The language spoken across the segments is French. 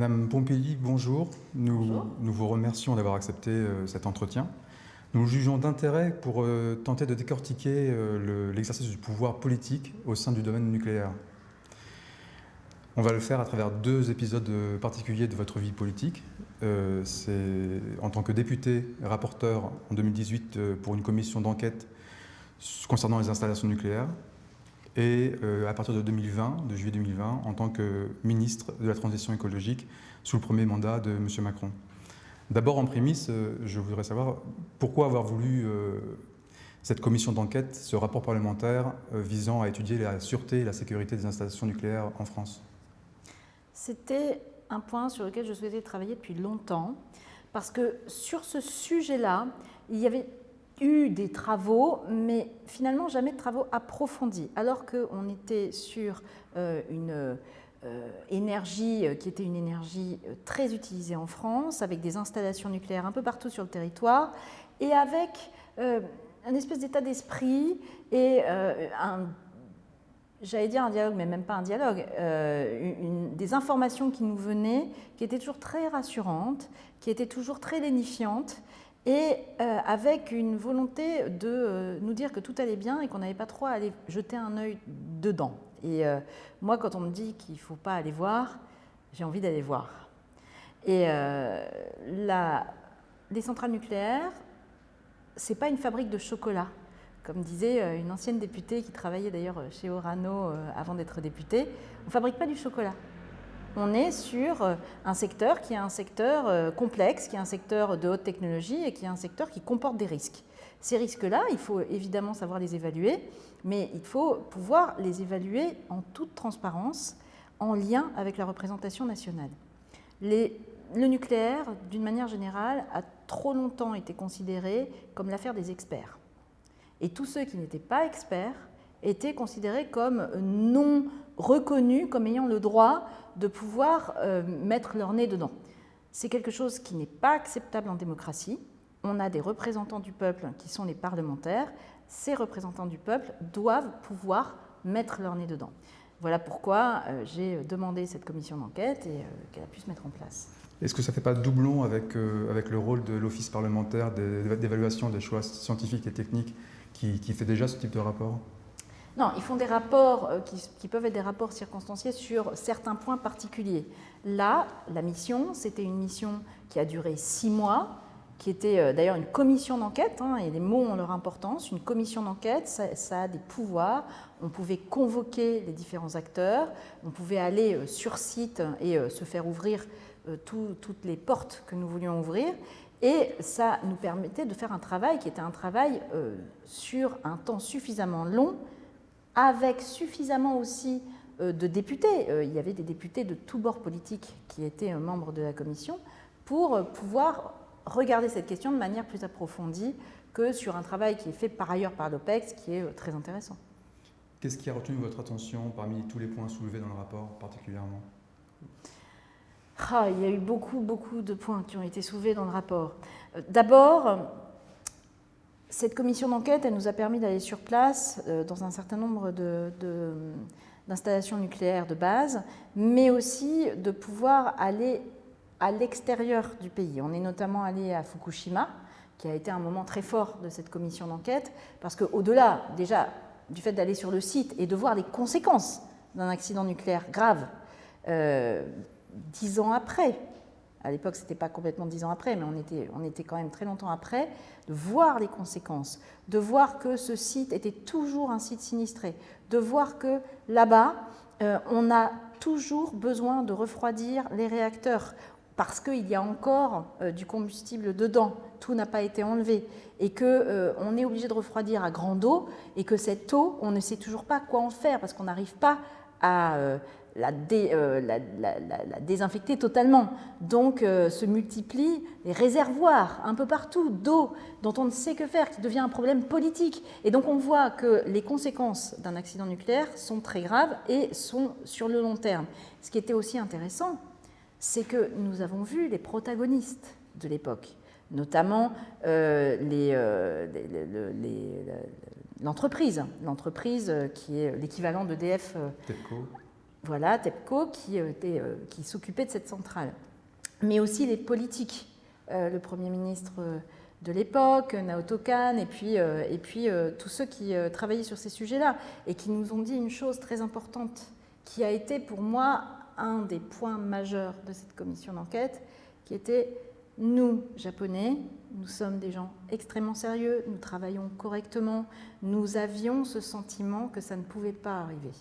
Madame Pompili, bonjour. Nous, nous vous remercions d'avoir accepté euh, cet entretien. Nous jugeons d'intérêt pour euh, tenter de décortiquer euh, l'exercice du pouvoir politique au sein du domaine nucléaire. On va le faire à travers deux épisodes particuliers de votre vie politique. C'est en tant que député rapporteur en 2018 pour une commission d'enquête concernant les installations nucléaires et à partir de 2020, de juillet 2020, en tant que ministre de la Transition écologique sous le premier mandat de M. Macron. D'abord, en prémisse, euh, je voudrais savoir pourquoi avoir voulu euh, cette commission d'enquête, ce rapport parlementaire euh, visant à étudier la sûreté et la sécurité des installations nucléaires en France C'était un point sur lequel je souhaitais travailler depuis longtemps, parce que sur ce sujet-là, il y avait eu des travaux, mais finalement jamais de travaux approfondis, alors qu'on était sur une euh, énergie euh, qui était une énergie euh, très utilisée en France, avec des installations nucléaires un peu partout sur le territoire, et avec un espèce d'état d'esprit et un, j'allais dire un dialogue, mais même pas un dialogue, des informations qui nous venaient, qui étaient toujours très rassurantes, qui étaient toujours très lénifiantes, et avec une volonté de nous dire que tout allait bien et qu'on n'avait pas trop à aller jeter un œil dedans. Et euh, moi, quand on me dit qu'il ne faut pas aller voir, j'ai envie d'aller voir. Et euh, la, les centrales nucléaires, ce n'est pas une fabrique de chocolat. Comme disait euh, une ancienne députée qui travaillait d'ailleurs chez Orano avant d'être députée, on ne fabrique pas du chocolat. On est sur un secteur qui est un secteur complexe, qui est un secteur de haute technologie et qui est un secteur qui comporte des risques. Ces risques-là, il faut évidemment savoir les évaluer, mais il faut pouvoir les évaluer en toute transparence, en lien avec la représentation nationale. le nucléaire, d'une manière générale, a trop longtemps été considéré comme l'affaire des experts. Et tous ceux qui n'étaient pas experts étaient considérés comme non reconnus, comme ayant le droit de pouvoir euh, mettre leur nez dedans. C'est quelque chose qui n'est pas acceptable en démocratie on a des représentants du peuple qui sont les parlementaires. Ces représentants du peuple doivent pouvoir mettre leur nez dedans. Voilà pourquoi euh, j'ai demandé cette commission d'enquête et euh, qu'elle a pu se mettre en place. Est-ce que ça ne fait pas doublon avec, avec le rôle de l'Office parlementaire d'évaluation des choix scientifiques et techniques qui, fait déjà ce type de rapport? Non, ils font des rapports qui, qui, peuvent être des rapports circonstanciés sur certains points particuliers. Là, la mission, c'était une mission qui a duré six mois, qui était euh, d'ailleurs une commission d'enquête, hein, et les mots ont leur importance, une commission d'enquête, ça, a des pouvoirs, on pouvait convoquer les différents acteurs, on pouvait aller euh, sur site et euh, se faire ouvrir toutes les portes que nous voulions ouvrir, et ça nous permettait de faire un travail qui était un travail sur un temps suffisamment long, avec suffisamment aussi de députés, il y avait des députés de tous bords politiques qui étaient membres de la commission, pour pouvoir regarder cette question de manière plus approfondie que sur un travail qui est fait par ailleurs par l'OPEX, qui est euh, très intéressant. Qu'est-ce qui a retenu votre attention parmi tous les points soulevés dans le rapport particulièrement? Ah, Il y a eu beaucoup, beaucoup de points qui ont été soulevés dans le rapport. Euh, d'abord, cette commission d'enquête, elle nous a permis d'aller sur place euh, dans un certain nombre d'installations nucléaires de base, mais aussi de pouvoir aller à l'extérieur du pays. On est notamment allé à Fukushima, qui a été un moment très fort de cette commission d'enquête, parce qu'au-delà déjà du fait d'aller sur le site et de voir les conséquences d'un accident nucléaire grave, euh, dix ans après, à l'époque ce n'était pas complètement dix ans après, mais on était, on était quand même très longtemps après, de voir les conséquences, de voir que ce site était toujours un site sinistré, de voir que là-bas, euh, on a toujours besoin de refroidir les réacteurs parce qu'il y a encore euh, du combustible dedans, tout n'a pas été enlevé, et qu'on euh, est obligé de refroidir à grande eau, et que cette eau, on ne sait toujours pas quoi en faire, parce qu'on n'arrive pas à euh, la, désinfecter totalement. Donc se multiplient les réservoirs un peu partout d'eau dont on ne sait que faire, qui devient un problème politique. Et donc on voit que les conséquences d'un accident nucléaire sont très graves et sont sur le long terme. Ce qui était aussi intéressant, c'est que nous avons vu les protagonistes de l'époque, notamment euh, euh, l'entreprise, l'entreprise qui est l'équivalent d'EDF. Voilà, TEPCO qui, qui s'occupait de cette centrale. Mais aussi les politiques. le Premier ministre de l'époque, Naoto Kan, et puis, et puis tous ceux qui travaillaient sur ces sujets-là, et qui nous ont dit une chose très importante, qui a été pour moi un des points majeurs de cette commission d'enquête, qui était nous, Japonais, nous sommes des gens extrêmement sérieux, nous travaillons correctement, nous avions ce sentiment que ça ne pouvait pas arriver.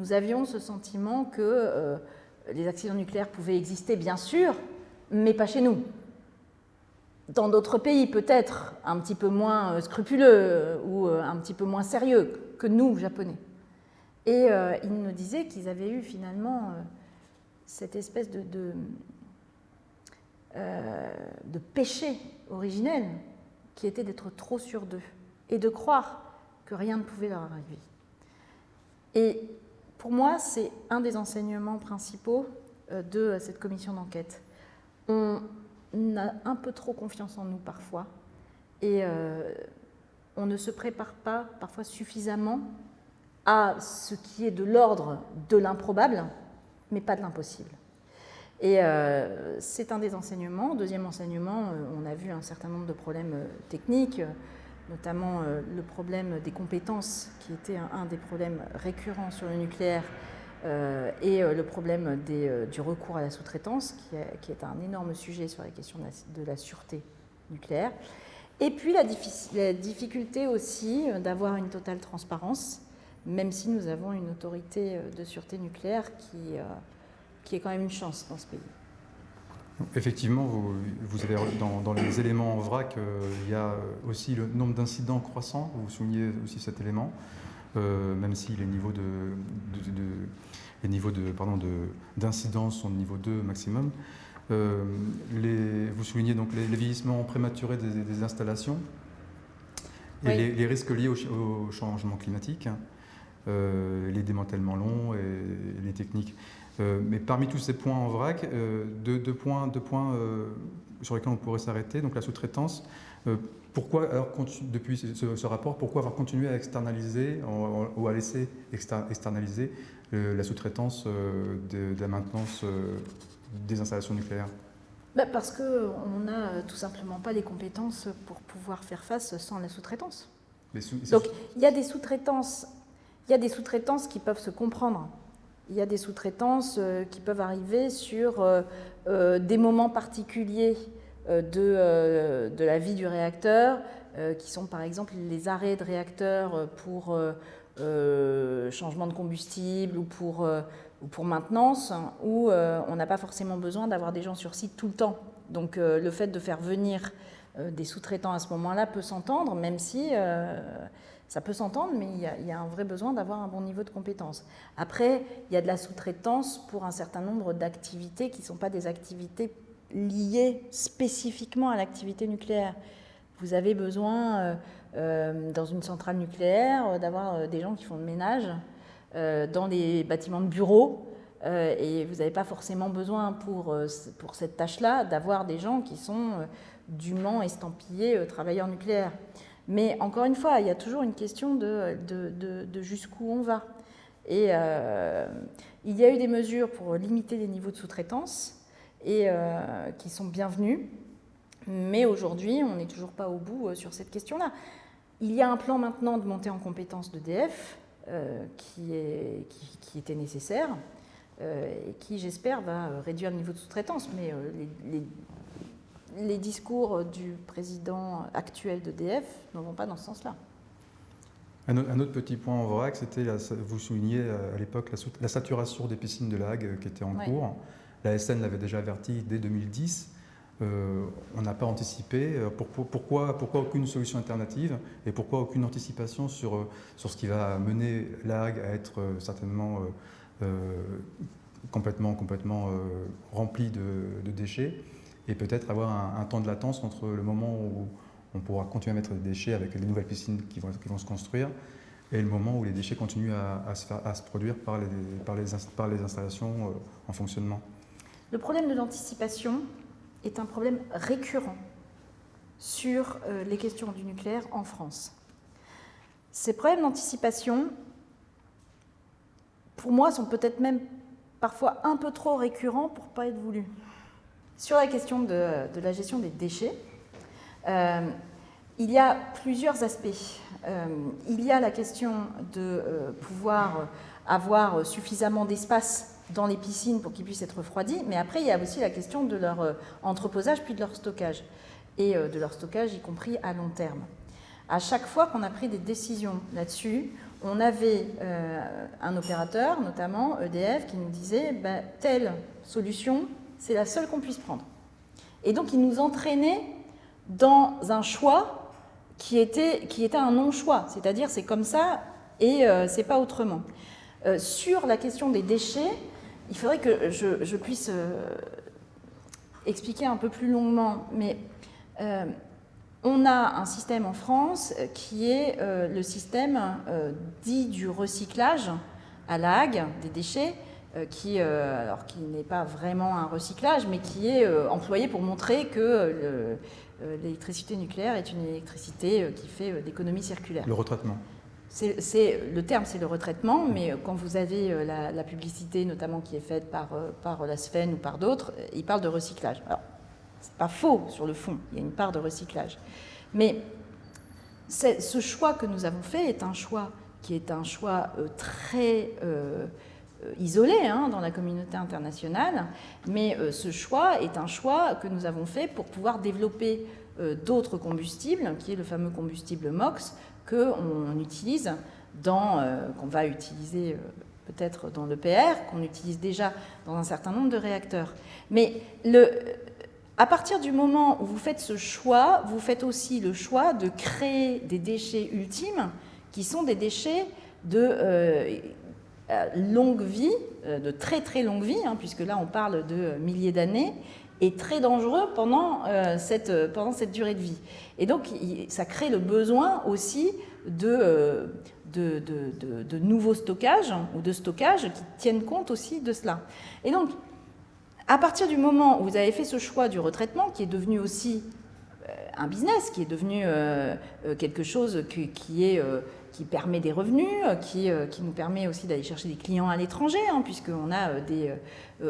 Nous avions ce sentiment que euh, les accidents nucléaires pouvaient exister, bien sûr, mais pas chez nous. Dans d'autres pays, peut-être un petit peu moins euh, scrupuleux euh, ou un petit peu moins sérieux que nous, Japonais. Et ils nous disaient qu'ils avaient eu finalement cette espèce de, péché originel qui était d'être trop sûr d'eux et de croire que rien ne pouvait leur arriver. Et pour moi, c'est un des enseignements principaux euh, de cette commission d'enquête. On a un peu trop confiance en nous parfois et euh, on ne se prépare pas parfois suffisamment à ce qui est de l'ordre de l'improbable, mais pas de l'impossible. Et euh, c'est un des enseignements. Deuxième enseignement, euh, on a vu un certain nombre de problèmes euh, techniques, notamment le problème des compétences, qui était un, des problèmes récurrents sur le nucléaire, et le problème du recours à la sous-traitance, qui, est un énorme sujet sur la question de la, sûreté nucléaire. Et puis la, la difficulté aussi d'avoir une totale transparence, même si nous avons une autorité de sûreté nucléaire qui qui est quand même une chance dans ce pays. Effectivement, vous, vous avez dans, les éléments en vrac, euh, il y a aussi le nombre d'incidents croissant. Vous soulignez aussi cet élément, euh, même si les niveaux de, les niveaux de pardon d'incidence sont de niveau 2 maximum. Euh, les, vous soulignez donc les, vieillissements prématurés des, installations et les, risques liés au, changement climatique, les démantèlements longs et les techniques. Euh, mais parmi tous ces points en vrac, euh, deux, points, deux points euh, sur lesquels on pourrait s'arrêter, donc la sous-traitance. pourquoi, alors, depuis ce, rapport, pourquoi avoir continué à externaliser ou à laisser externaliser la sous-traitance de, la maintenance des installations nucléaires? Bah, Parce qu'on n'a tout simplement pas les compétences pour pouvoir faire face sans la sous-traitance. Donc il y a des sous-traitances, il y a des sous-traitances qui peuvent se comprendre il y a des sous-traitances euh, qui peuvent arriver sur euh, euh, des moments particuliers de, de, la vie du réacteur, qui sont par exemple les arrêts de réacteurs pour changement de combustible ou pour, ou pour maintenance, où on n'a pas forcément besoin d'avoir des gens sur site tout le temps. Donc le fait de faire venir des sous-traitants à ce moment-là peut s'entendre, même si ça peut s'entendre, mais il y, a, un vrai besoin d'avoir un bon niveau de compétence. Après, il y a de la sous-traitance pour un certain nombre d'activités qui ne sont pas des activités liées spécifiquement à l'activité nucléaire. Vous avez besoin, euh, euh, dans une centrale nucléaire, euh, d'avoir des gens qui font le ménage dans les bâtiments de bureaux. et vous n'avez pas forcément besoin pour cette tâche-là d'avoir des gens qui sont dûment estampillés travailleurs nucléaires. Mais encore une fois, il y a toujours une question de, jusqu'où on va. Et euh, il y a eu des mesures pour limiter les niveaux de sous-traitance et euh, qui sont bienvenues. Mais aujourd'hui, on n'est toujours pas au bout euh, sur cette question-là. Il y a un plan maintenant de montée en compétence d'EDF qui, était nécessaire et qui, j'espère, va réduire le niveau de sous-traitance. Mais discours du président actuel d'EDF ne vont pas dans ce sens-là. Un autre petit point en vrac, c'était, vous souligniez euh, à l'époque la, saturation des piscines de lag euh, qui était en cours. La SN l'avait déjà averti dès 2010. Euh, on n'a pas anticipé. pourquoi, pourquoi aucune solution alternative et pourquoi aucune anticipation sur, sur ce qui va mener l'AG à être certainement complètement, complètement rempli de déchets? Et peut-être avoir un, temps de latence entre le moment où on pourra continuer à mettre des déchets avec les nouvelles piscines qui vont, se construire et le moment où les déchets continuent à, se, produire par les installations euh, en fonctionnement. Le problème de l'anticipation est un problème récurrent sur euh, les questions du nucléaire en France. Ces problèmes d'anticipation pour moi, sont peut-être même parfois un peu trop récurrents pour ne pas être voulus. Sur la question de, la gestion des déchets, euh, il y a plusieurs aspects. Euh, il y a la question de euh, pouvoir avoir suffisamment d'espace dans les piscines pour qu'ils puissent être refroidis, mais après il y a aussi la question de leur entreposage puis de leur stockage, et de leur stockage y compris à long terme. À chaque fois qu'on a pris des décisions là-dessus, on avait un opérateur, notamment EDF, qui nous disait bah, telle solution, c'est la seule qu'on puisse prendre. Et donc il nous entraînait dans un choix qui était, un non-choix, c'est-à-dire c'est comme ça et euh, c'est pas autrement. Euh, sur la question des déchets, il faudrait que je, puisse euh, expliquer un peu plus longuement, mais on a un système en France qui est le système dit du recyclage à la des déchets, qui, alors qui n'est pas vraiment un recyclage, mais qui est employé pour montrer que euh, l'électricité nucléaire est une électricité euh, qui fait euh, d'économie circulaire. Le retraitement c'est, le terme, c'est le retraitement, mais quand vous avez la, publicité, notamment qui est faite par, par la SFEN ou par d'autres, il parle de recyclage. Alors, c'est pas faux sur le fond, il y a une part de recyclage. Mais ce choix que nous avons fait est un choix qui est un choix très euh, isolé hein, dans la communauté internationale, mais euh, ce choix est un choix que nous avons fait pour pouvoir développer euh, d'autres combustibles, qui est le fameux combustible MOX, qu'on utilise dans, qu'on va utiliser peut-être dans l'EPR, qu'on utilise déjà dans un certain nombre de réacteurs. Mais à partir du moment où vous faites ce choix, vous faites aussi le choix de créer des déchets ultimes qui sont des déchets de, euh, longue vie, euh, de très très longue vie, hein, puisque là on parle de milliers d'années, et très dangereux pendant, euh, cette, pendant cette durée de vie. Et donc ça crée le besoin aussi de, de, nouveaux stockages ou de stockages qui tiennent compte aussi de cela. Et donc, à partir du moment où vous avez fait ce choix du retraitement, qui est devenu aussi un business, qui est devenu quelque chose qui est qui permet des revenus, euh, qui, euh, qui nous permet aussi d'aller chercher des clients à l'étranger, hein, puisqu'on a euh, des,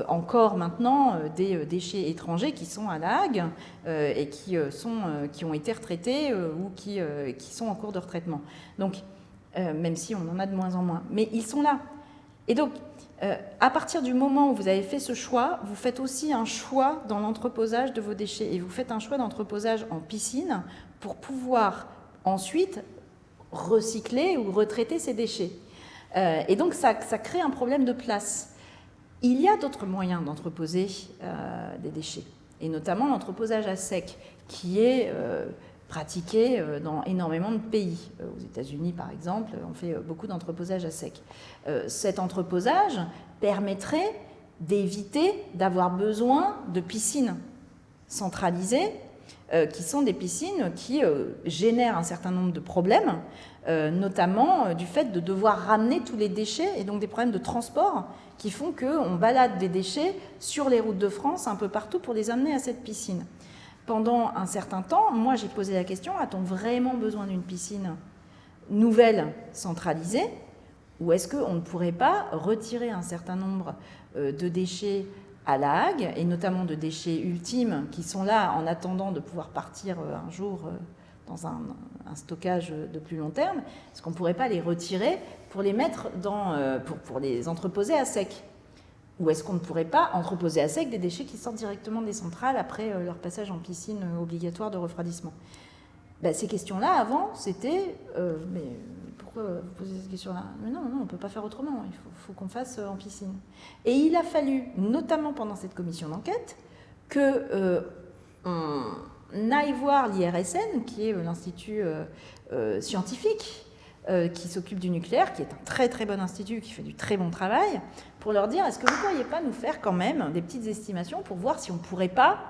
encore maintenant des déchets étrangers qui sont à la Hague et qui, sont, qui ont été retraités ou qui, qui sont en cours de retraitement. Donc, même si on en a de moins en moins. Mais ils sont là. Et donc, à partir du moment où vous avez fait ce choix, vous faites aussi un choix dans l'entreposage de vos déchets. Et vous faites un choix d'entreposage en piscine pour pouvoir ensuite recycler ou retraiter ces déchets. Euh, et donc ça, crée un problème de place. Il y a d'autres moyens d'entreposer euh, des déchets, et notamment l'entreposage à sec, qui est euh, pratiqué dans énormément de pays. Aux États-Unis, par exemple, on fait beaucoup d'entreposage à sec. cet entreposage permettrait d'éviter d'avoir besoin de piscines centralisées qui sont des piscines qui euh, génèrent un certain nombre de problèmes, euh, notamment du fait de devoir ramener tous les déchets et donc des problèmes de transport qui font qu'on balade des déchets sur les routes de France un peu partout pour les amener à cette piscine. Pendant un certain temps, moi j'ai posé la question, a-t-on vraiment besoin d'une piscine nouvelle centralisée? Ou est-ce qu'on ne pourrait pas retirer un certain nombre de déchets à La Hague, et notamment de déchets ultimes qui sont là en attendant de pouvoir partir euh, un jour euh, dans un, stockage de plus long terme, est-ce qu'on ne pourrait pas les retirer pour les mettre dans, euh, pour, les entreposer à sec? Ou est-ce qu'on ne pourrait pas entreposer à sec des déchets qui sortent directement des centrales après leur passage en piscine obligatoire de refroidissement? Ben, Ces questions-là, avant, c'était mais pourquoi vous posez cette question-là Mais non, non, on ne peut pas faire autrement, il faut, qu'on fasse euh, en piscine. Et il a fallu, notamment pendant cette commission d'enquête, que euh, on aille voir l'IRSN, qui est euh, l'institut scientifique qui s'occupe du nucléaire, qui est un très très bon institut, qui fait du très bon travail, pour leur dire, est-ce que vous ne pourriez pas nous faire quand même des petites estimations pour voir si on ne pourrait pas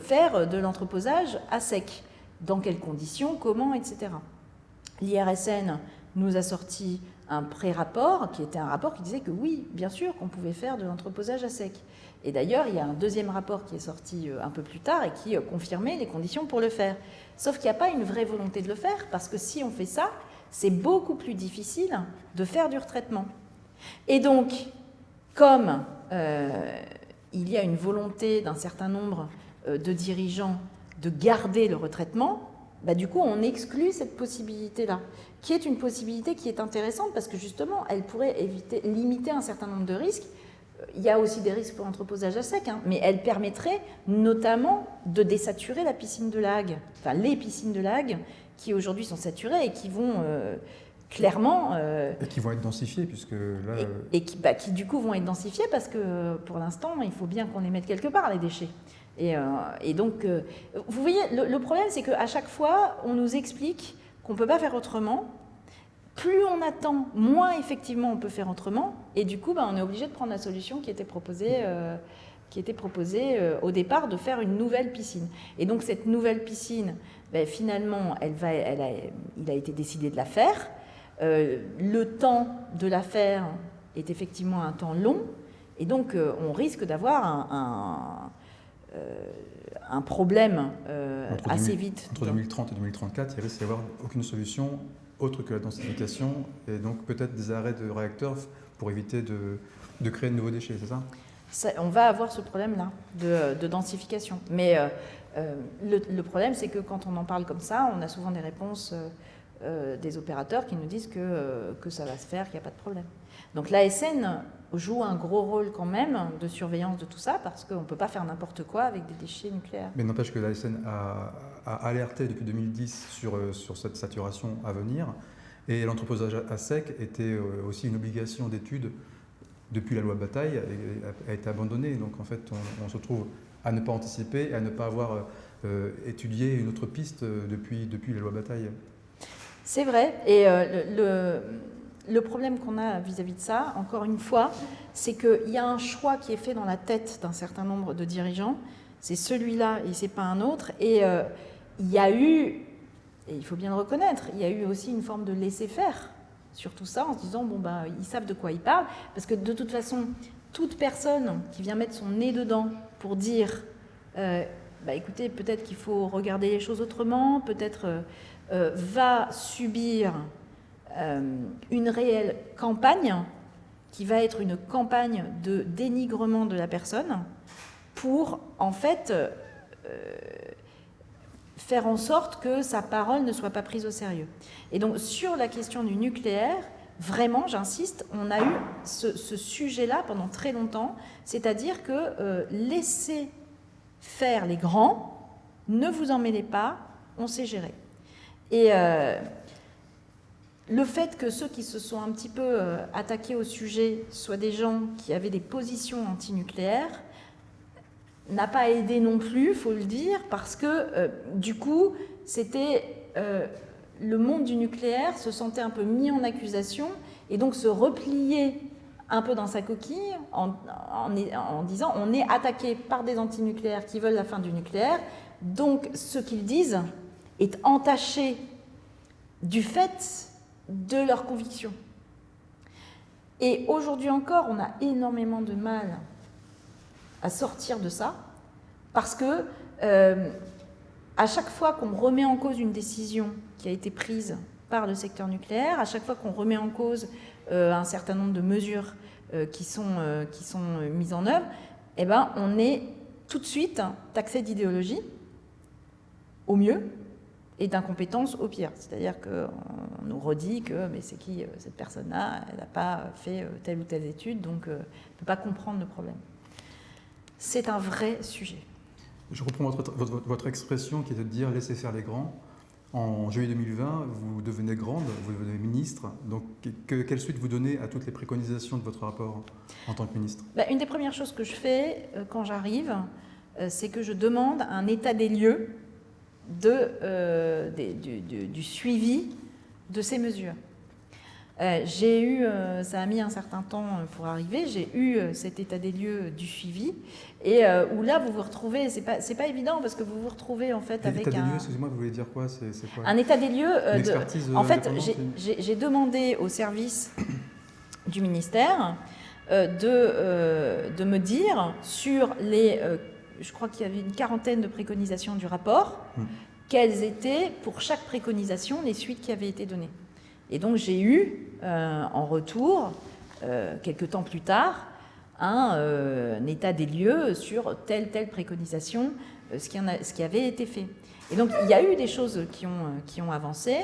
faire de l'entreposage à sec? Dans quelles conditions? Comment? Etc. L'IRSN nous a sorti un pré-rapport, qui était un rapport qui disait que oui, bien sûr, qu'on pouvait faire de l'entreposage à sec. Et d'ailleurs, il y a un deuxième rapport qui est sorti euh, un peu plus tard et qui euh, confirmait les conditions pour le faire. Sauf qu'il n'y a pas une vraie volonté de le faire, parce que si on fait ça, c'est beaucoup plus difficile de faire du retraitement. Et donc, comme il y a une volonté d'un certain nombre de dirigeants de garder le retraitement, bah, du coup, on exclut cette possibilité-là, qui est une possibilité qui est intéressante parce que justement, elle pourrait éviter, limiter un certain nombre de risques. Il y a aussi des risques pour l'entreposage à sec, hein, mais elle permettrait notamment de désaturer la piscine de lag, enfin les piscines de lag qui aujourd'hui sont saturées et qui vont euh, clairement... Euh, et qui vont être densifiées, puisque là... Et, qui, bah, qui, du coup vont être densifiées parce que pour l'instant, il faut bien qu'on les mette quelque part, les déchets. Euh, et, donc, euh, vous voyez, le, problème, c'est qu'à chaque fois, on nous explique qu'on ne peut pas faire autrement. Plus on attend, moins effectivement on peut faire autrement. Et du coup, bah, on est obligé de prendre la solution qui était proposée, euh, qui était proposée au départ de faire une nouvelle piscine. Et donc, cette nouvelle piscine, ben, finalement, il a été décidé de la faire. le temps de la faire est effectivement un temps long. Et donc, on risque d'avoir un euh, un problème euh, assez vite. Entre 2030 et 2034, il risque d'y avoir aucune solution autre que la densification et donc peut-être des arrêts de réacteurs pour éviter de, de créer de nouveaux déchets, c'est ça, On va avoir ce problème-là de, densification. Mais euh, le, problème, c'est que quand on en parle comme ça, on a souvent des réponses des opérateurs qui nous disent que, que ça va se faire, qu'il n'y a pas de problème. Donc l'ASN joue un gros rôle quand même de surveillance de tout ça parce qu'on ne peut pas faire n'importe quoi avec des déchets nucléaires. Mais n'empêche que l'ASN a, a, alerté depuis 2010 sur, euh, sur cette saturation à venir et l'entreposage à sec était euh, aussi une obligation d'étude depuis la loi Bataille et a été abandonnée. Donc en fait, on, se retrouve à ne pas anticiper et à ne pas avoir euh, étudié une autre piste depuis, depuis la loi Bataille. C'est vrai. Et le le problème qu'on a vis-à-vis de ça, encore une fois, c'est qu'il y a un choix qui est fait dans la tête d'un certain nombre de dirigeants. C'est celui-là et c'est pas un autre. Et euh, il y a eu, et il faut bien le reconnaître, il y a eu aussi une forme de laisser-faire sur tout ça en se disant, bon, bah, ils savent de quoi ils parlent. Parce que de toute façon, toute personne qui vient mettre son nez dedans pour dire, euh, bah, écoutez, peut-être qu'il faut regarder les choses autrement, peut-être euh, va subir une réelle campagne qui va être une campagne de dénigrement de la personne pour en fait euh, faire en sorte que sa parole ne soit pas prise au sérieux. Et donc sur la question du nucléaire, vraiment, j'insiste, on a eu ce, sujet-là pendant très longtemps, c'est-à-dire que euh, laissez faire les grands, ne vous en mêlez pas, on sait gérer. Et le fait que ceux qui se sont un petit peu euh, attaqués au sujet soient des gens qui avaient des positions antinucléaires n'a pas aidé non plus, faut le dire, parce que euh, du coup, c'était euh, le monde du nucléaire se sentait un peu mis en accusation et donc se replier un peu dans sa coquille en, en disant on est attaqué par des antinucléaires qui veulent la fin du nucléaire, donc ce qu'ils disent est entaché du fait de leurs convictions. Et aujourd'hui encore, on a énormément de mal à sortir de ça, parce que euh, à chaque fois qu'on remet en cause une décision qui a été prise par le secteur nucléaire, à chaque fois qu'on remet en cause euh, un certain nombre de mesures euh, qui, sont, qui sont mises en œuvre, eh ben, on est tout de suite taxé d'idéologie, au mieux, et d'incompétence au pire. C'est-à-dire qu'on nous redit que mais c'est qui euh, cette personne-là, elle n'a pas fait euh, telle ou telle étude, donc euh, elle ne peut pas comprendre le problème. C'est un vrai sujet. Je reprends votre, votre, expression qui est de dire laissez faire les grands. En juillet 2020, vous devenez grande, vous devenez ministre. Donc, quelle suite vous donnez à toutes les préconisations de votre rapport en tant que ministre? Bah, Une des premières choses que je fais quand j'arrive, c'est que je demande un état des lieux de, euh, du, suivi de ces mesures. Euh, j'ai eu, euh, ça a mis un certain temps pour arriver, j'ai eu cet état des lieux du suivi, et où là vous vous retrouvez, c'est pas, pas évident parce que vous vous retrouvez en fait avec état un... des lieux, excusez-moi, vous voulez dire quoi, quoi? Un état des lieux, de, en fait j'ai demandé au service du ministère de, de me dire sur les je crois qu'il y avait une quarantaine de préconisations du rapport, hmm. quelles étaient pour chaque préconisation les suites qui avaient été données. Et donc j'ai eu euh, en retour quelques temps plus tard, un, état des lieux sur telle, telle préconisation, ce qui, ce qui avait été fait. Et donc, il y a eu des choses qui ont, qui ont avancé,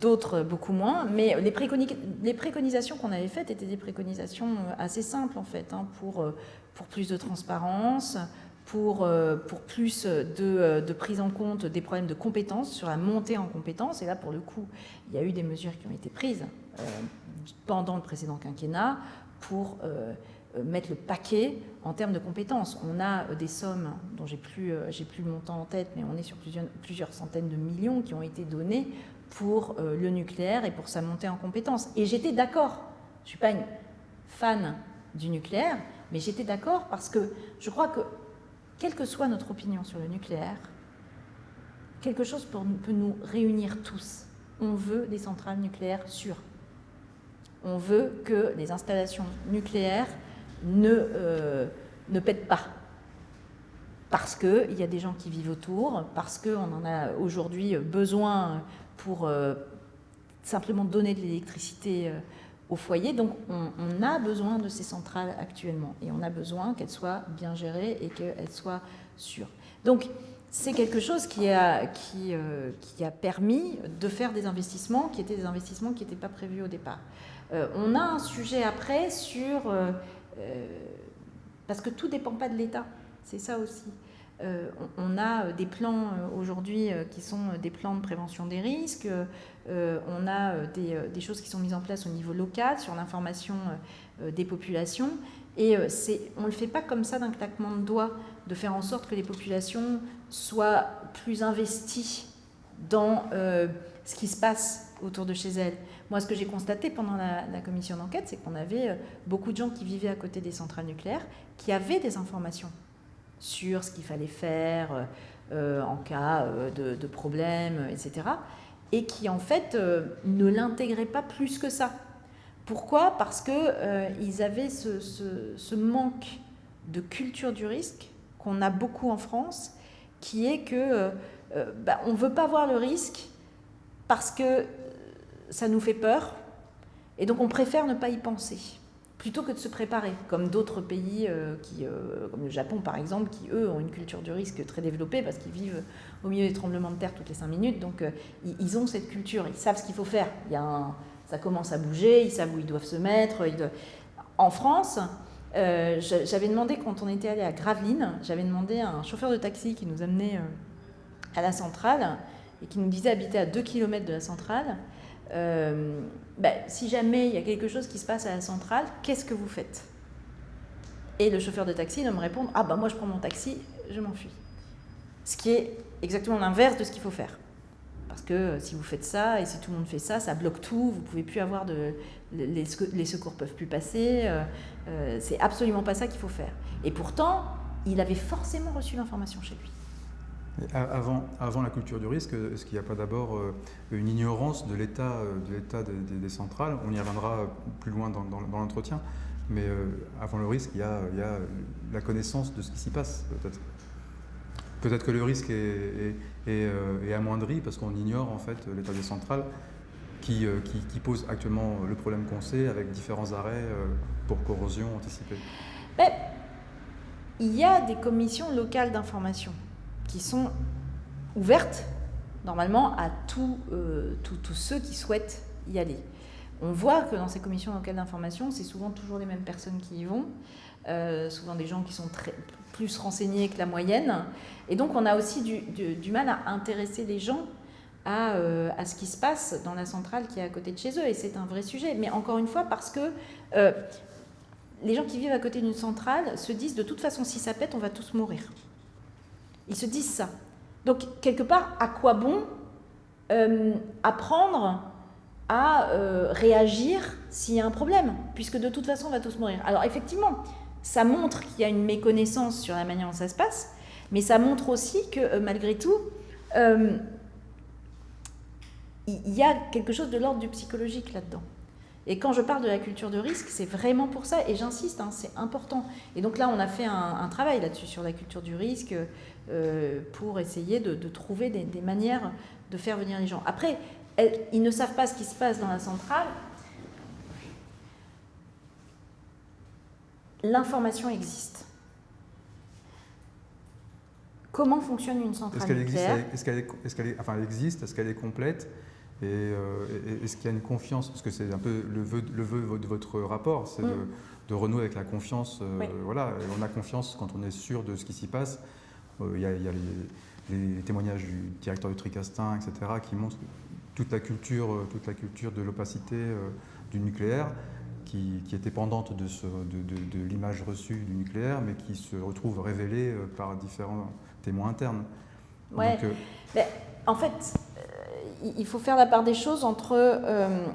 d'autres beaucoup moins, mais les, les préconisations qu'on avait faites étaient des préconisations assez simples, en fait, hein, pour, pour plus de transparence, pour, euh, pour plus de, de, prise en compte des problèmes de compétences, sur la montée en compétences. Et là, pour le coup, il y a eu des mesures qui ont été prises euh, pendant le précédent quinquennat pour euh, mettre le paquet en termes de compétences. On a des sommes dont j'ai plus, plus le montant en tête, mais on est sur plusieurs, plusieurs centaines de millions qui ont été donnés pour le nucléaire et pour sa montée en compétences. Et j'étais d'accord. Je ne suis pas une fan du nucléaire, mais j'étais d'accord parce que je crois que, quelle que soit notre opinion sur le nucléaire, quelque chose peut nous réunir tous. On veut des centrales nucléaires sûres. On veut que les installations nucléaires ne, euh, pètent pas. Parce qu'il y a des gens qui vivent autour, parce qu'on en a aujourd'hui besoin pour euh, simplement donner de l'électricité euh, au foyer. Donc on, a besoin de ces centrales actuellement et on a besoin qu'elles soient bien gérées et qu'elles soient sûres. Donc c'est quelque chose qui a, qui, euh, a permis de faire des investissements qui étaient des investissements qui n'étaient pas prévus au départ. Euh, on a un sujet après sur... Euh, parce que tout ne dépend pas de l'État, c'est ça aussi. On, a des plans aujourd'hui qui sont des plans de prévention des risques, euh, on a euh, euh, des, choses qui sont mises en place au niveau local sur l'information des populations. Et on ne le fait pas comme ça d'un claquement de doigts, de faire en sorte que les populations soient plus investies dans ce qui se passe autour de chez elles. Moi, ce que j'ai constaté pendant la commission d'enquête, c'est qu'on avait beaucoup de gens qui vivaient à côté des centrales nucléaires, qui avaient des informations sur ce qu'il fallait faire en cas de, de problème, etc et qui en fait euh, ne l'intégraient pas plus que ça. Pourquoi? Parce qu'ils euh, avaient ce, manque de culture du risque qu'on a beaucoup en France, qui est que euh, bah, on ne veut pas voir le risque parce que ça nous fait peur, et donc on préfère ne pas y penser plutôt que de se préparer, comme d'autres pays, euh, qui, euh, comme le Japon par exemple, qui eux ont une culture du risque très développée parce qu'ils vivent au milieu des tremblements de terre toutes les cinq minutes, donc euh, ils, ont cette culture, ils savent ce qu'il faut faire. Il y a ça commence à bouger, ils savent où ils doivent se mettre. En France, j'avais demandé, quand on était allé à Gravelines, j'avais demandé à un chauffeur de taxi qui nous amenait à la centrale et qui nous disait habiter à 2 km de la centrale, ben, si jamais il y a quelque chose qui se passe à la centrale, qu'est-ce que vous faites? Et le chauffeur de taxi va me répondre Ah ben moi je prends mon taxi, je m'enfuis. Ce qui est exactement l'inverse de ce qu'il faut faire. Parce que euh, si vous faites ça et si tout le monde fait ça, ça bloque tout, vous pouvez plus avoir de. Les, secours peuvent plus passer. Euh, c'est absolument pas ça qu'il faut faire. Et pourtant, il avait forcément reçu l'information chez lui. Avant, avant, la culture du risque, est-ce qu'il n'y a pas d'abord euh, une ignorance de l'état euh, de des, centrales? On y reviendra plus loin dans, l'entretien, mais euh, avant le risque, il y, a, la connaissance de ce qui s'y passe, peut-être. Peut-être que le risque est, est, amoindri parce qu'on ignore en fait l'état des centrales qui, qui, pose actuellement le problème qu'on sait avec différents arrêts pour corrosion anticipée. Mais, il y a des commissions locales d'information qui sont ouvertes normalement à euh, tous ceux qui souhaitent y aller. On voit que dans ces commissions locales d'information, c'est souvent toujours les mêmes personnes qui y vont, euh, souvent des gens qui sont plus renseignés que la moyenne. Et donc on a aussi du, mal à intéresser les gens euh, à, ce qui se passe dans la centrale qui est à côté de chez eux. Et c'est un vrai sujet. Mais encore une fois, parce que les gens qui vivent à côté d'une centrale se disent de toute façon, si ça pète, on va tous mourir. Ils se disent ça. Donc, quelque part, à quoi bon euh, apprendre à euh, réagir s'il y a un problème, puisque de toute façon, on va tous mourir. Alors, effectivement, ça montre qu'il y a une méconnaissance sur la manière dont ça se passe, mais ça montre aussi que, euh, malgré tout, il y a quelque chose de l'ordre du psychologique là-dedans. Et quand je parle de la culture de risque, c'est vraiment pour ça, et j'insiste, hein, c'est important. Et donc là, on a fait un travail là-dessus, sur la culture du risque, pour essayer de, trouver des, manières de faire venir les gens. Après, ils ne savent pas ce qui se passe dans la centrale. l'information existe. Comment fonctionne une centrale nucléaire Est-ce qu'elle est, enfin, existe Est-ce qu'elle est complète et euh, est-ce qu'il y a une confiance? Parce que c'est un peu le vœu, le vœu de votre rapport, c'est de, mm. renouer avec la confiance. Euh, voilà, on a confiance quand on est sûr de ce qui s'y passe. Euh, il y a, les, témoignages du directeur du Tricastin, etc., qui montrent toute la culture, toute la culture de l'opacité du nucléaire. Qui, qui, est dépendante de, de, de l'image reçue du nucléaire, mais qui se retrouve révélée par différents témoins internes. Ouais. en fait, il faut faire la part des choses entre euh,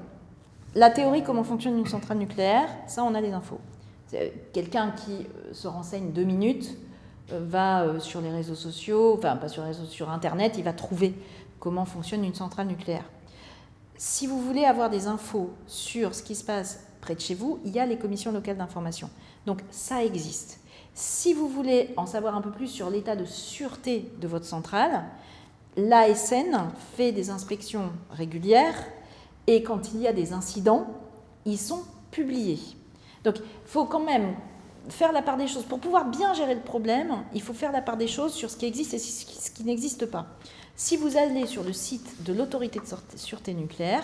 la théorie, comment fonctionne une centrale nucléaire, ça on a des infos. Quelqu'un qui euh, se renseigne deux minutes euh, va sur les réseaux sociaux, enfin pas sur les réseaux, sur Internet, il va trouver comment fonctionne une centrale nucléaire. Si vous voulez avoir des infos sur ce qui se passe près de chez vous, il y a les commissions locales d'information. Donc ça existe. Si vous voulez en savoir un peu plus sur l'état de sûreté de votre centrale, l'ASN fait des inspections régulières et quand il y a des incidents, ils sont publiés. Donc il faut quand même faire la part des choses. Pour pouvoir bien gérer le problème, il faut faire la part des choses sur ce qui existe et ce qui n'existe pas. Si vous allez sur le site de l'autorité de sûreté nucléaire,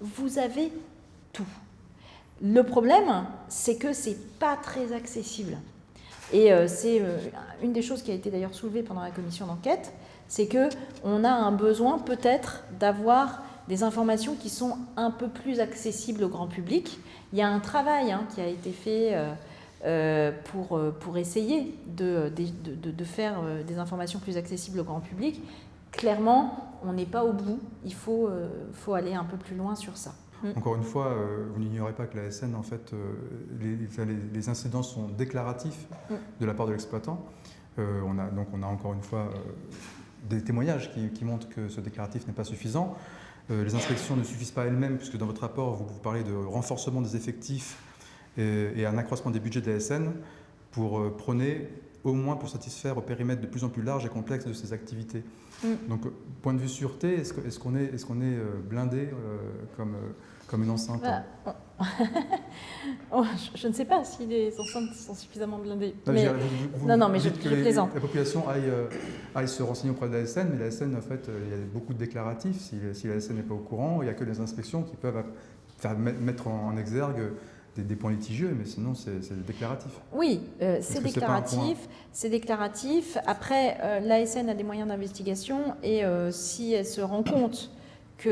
vous avez tout. Le problème, c'est que ce n'est pas très accessible. Et euh, c'est euh, une des choses qui a été d'ailleurs soulevée pendant la commission d'enquête, c'est qu'on a un besoin peut-être d'avoir des informations qui sont un peu plus accessibles au grand public. Il y a un travail hein, qui a été fait euh, pour, euh, pour essayer de, de, de, faire des informations plus accessibles au grand public. Clairement, on n'est pas au bout, il faut, faut aller un peu plus loin sur ça. Mm. Encore une fois, vous n'ignorez pas que la SN, en fait, les, les, incidents sont déclaratifs mm. de la part de l'exploitant. on a, donc on a encore une fois des témoignages qui, montrent que ce déclaratif n'est pas suffisant. Euh, les inspections ne suffisent pas elles-mêmes, puisque dans votre rapport, vous, parlez de renforcement des effectifs et, un accroissement des budgets de la SN pour euh, prôner, au moins pour satisfaire au périmètre de plus en plus large et complexe de ces activités. Mm. Donc, point de vue sûreté, est-ce qu'on est, est, qu'on est euh, blindé comme comme une enceinte bah, oh, je, ne sais pas si les enceintes sont suffisamment blindées. Non, non, mais je, je plaisante. la population euh, aille, se renseigner auprès de la SN, mais la SN, en fait, euh, il y a beaucoup de déclaratifs. Si, la SN n'est pas au courant, il n'y a que les inspections qui peuvent faire, mettre en, exergue des, points litigieux, mais sinon c'est déclaratif. Oui, euh, c'est déclaratif. C'est déclaratif. Après, la SN a des moyens d'investigation et si elle se rend compte que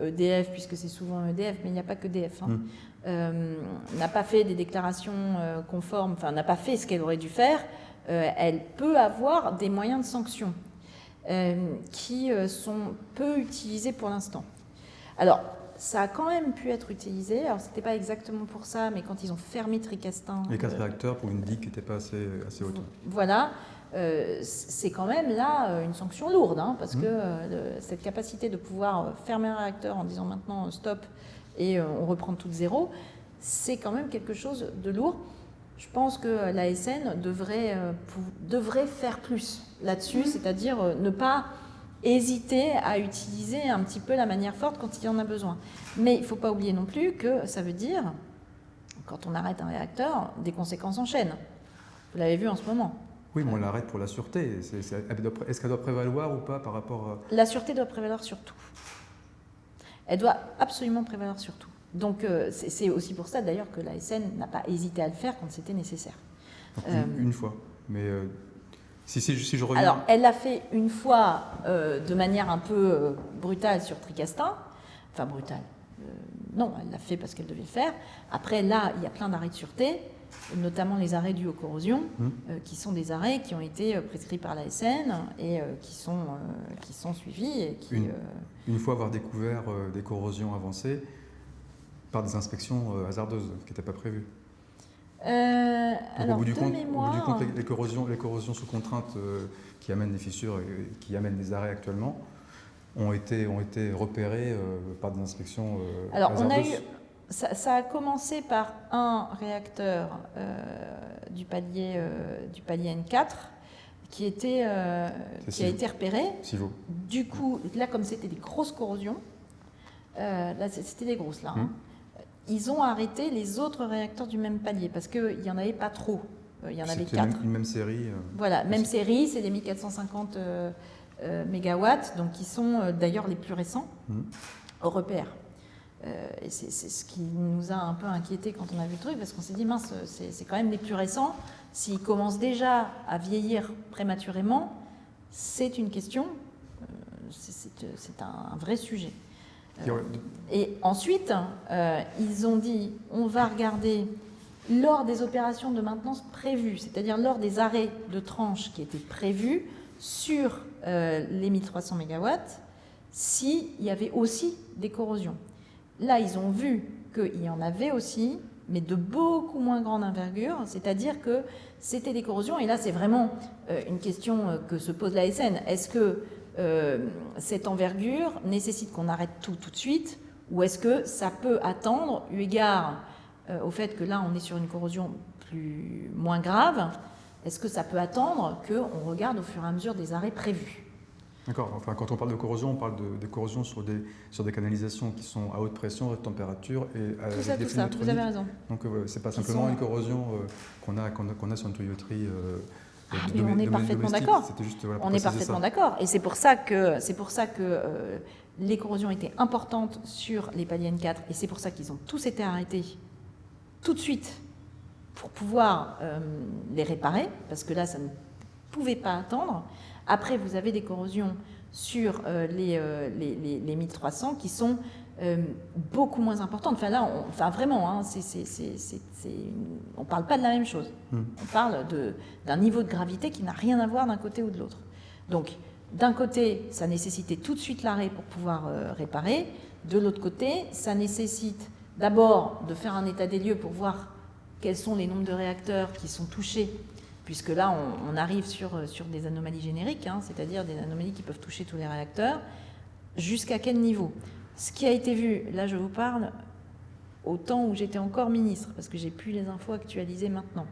EDF, euh, e puisque c'est souvent EDF, mais il n'y a pas que EDF, hein, mm. euh, n'a pas fait des déclarations euh, conformes, enfin n'a pas fait ce qu'elle aurait dû faire, elle peut avoir des moyens de sanction qui sont peu utilisés pour l'instant. Alors, ça a quand même pu être utilisé. Alors, c'était pas exactement pour ça, mais quand ils ont fermé Tricastin. Les quatre réacteurs pour une digue qui n'était pas assez, assez haute. Voilà. Euh, c'est quand même là euh, une sanction lourde, hein, parce mmh. que euh, cette capacité de pouvoir fermer un réacteur en disant maintenant stop et on reprend tout de zéro, c'est quand même quelque chose de lourd. Je pense que l'ASN devrait, devrait faire plus là-dessus, mmh. c'est-à-dire ne pas hésiter à utiliser un petit peu la manière forte quand il y en a besoin. Mais il ne faut pas oublier non plus que ça veut dire, quand on arrête un réacteur, des conséquences en chaîne. Vous l'avez vu en ce moment. Oui, mais on l'arrête pour la sûreté. Est-ce qu'elle doit prévaloir ou pas par rapport à... La sûreté doit prévaloir sur tout. Elle doit absolument prévaloir sur tout. Donc euh, c'est aussi pour ça d'ailleurs que la SN n'a pas hésité à le faire quand c'était nécessaire. Euh, une, fois. Mais euh, si, si, je reviens... Alors, elle l'a fait une fois de manière un peu brutale sur Tricastin. Enfin, brutale. non, elle l'a fait parce qu'elle devait le faire. Après, là, il y a plein d'arrêts de sûreté notamment les arrêts dus aux corrosions, euh, qui sont des arrêts qui ont été euh, prescrits par la SN et euh, qui, sont, qui sont suivis. Et qui, une, fois avoir découvert des corrosions avancées par des inspections hasardeuses, qui n'était pas alors, au bout du compte, les, corrosions, les corrosions sous contrainte qui amènent des fissures et qui amènent des arrêts actuellement ont été, ont été repérées par des inspections alors, On a eu, ça, a commencé par un réacteur euh, du, palier, euh, du palier N4 qui, était, euh, qui a été repéré. Du coup, là, comme c'était des grosses corrosions, là, c'était des grosses, là. Hein, hum. Ils ont arrêté les autres réacteurs du même palier parce qu'il n'y en avait pas trop. Il y en avait quatre. Une, une même série. voilà, même série, c'est des 1450 mégawatts, donc qui sont d'ailleurs les plus récents mmh. européens. et c'est ce qui nous a un peu inquiété quand on a vu le truc, parce qu'on s'est dit, mince, c'est quand même les plus récents. S'ils commencent déjà à vieillir prématurément, c'est une question, c'est un, vrai sujet. Et ensuite, euh, ils ont dit, on va regarder lors des opérations de maintenance prévues, c'est-à-dire lors des arrêts de tranches qui étaient prévus sur euh, les 1300 MW, s'il y avait aussi des corrosions. Là, ils ont vu qu'il y en avait aussi, mais de beaucoup moins grande envergure, c'est-à-dire que c'était des corrosions, et là c'est vraiment euh, une question que se pose la SN. Est-ce que euh, cette envergure nécessite qu'on arrête tout tout de suite ou est-ce que ça peut attendre, eu égard euh, au fait que là on est sur une corrosion plus, moins grave, est-ce que ça peut attendre qu'on regarde au fur et à mesure des arrêts prévus? D'accord. Enfin, quand on parle de corrosion, on parle de, corrosion sur des, sur des canalisations qui sont à haute pression, haute température et avec tout ça, tout ça. Vous avez raison. Donc, euh, c'est pas simplement une corrosion qu'on a, qu'on a, sur une tuyauterie ah, on est parfaitement d'accord. on est parfaitement d'accord. Et c'est pour ça que, c'est pour ça que euh, les corrosions étaient importantes sur les paliers N4 et c'est pour ça qu'ils ont tous été arrêtés tout de suite pour pouvoir euh, les réparer, parce que là, ça ne pouvait pas attendre. Après, vous avez des corrosions sur euh, les, les, les, 1300 qui sont euh, beaucoup moins importante. Enfin là, on, enfin vraiment, hein, on ne parle pas de la même chose. Hmm. On parle d'un niveau de gravité qui n'a rien à voir d'un côté ou de l'autre. Donc, d'un côté, ça nécessitait tout de suite l'arrêt pour pouvoir euh, réparer. De l'autre côté, ça nécessite d'abord de faire un état des lieux pour voir quels sont les nombres de réacteurs qui sont touchés, puisque là, on, arrive sur, sur des anomalies génériques, hein, c'est-à-dire des anomalies qui peuvent toucher tous les réacteurs. Jusqu'à quel niveau? Ce qui a été vu, là je vous parle au temps où j'étais encore ministre, parce que j'ai plus les infos actualisées maintenant.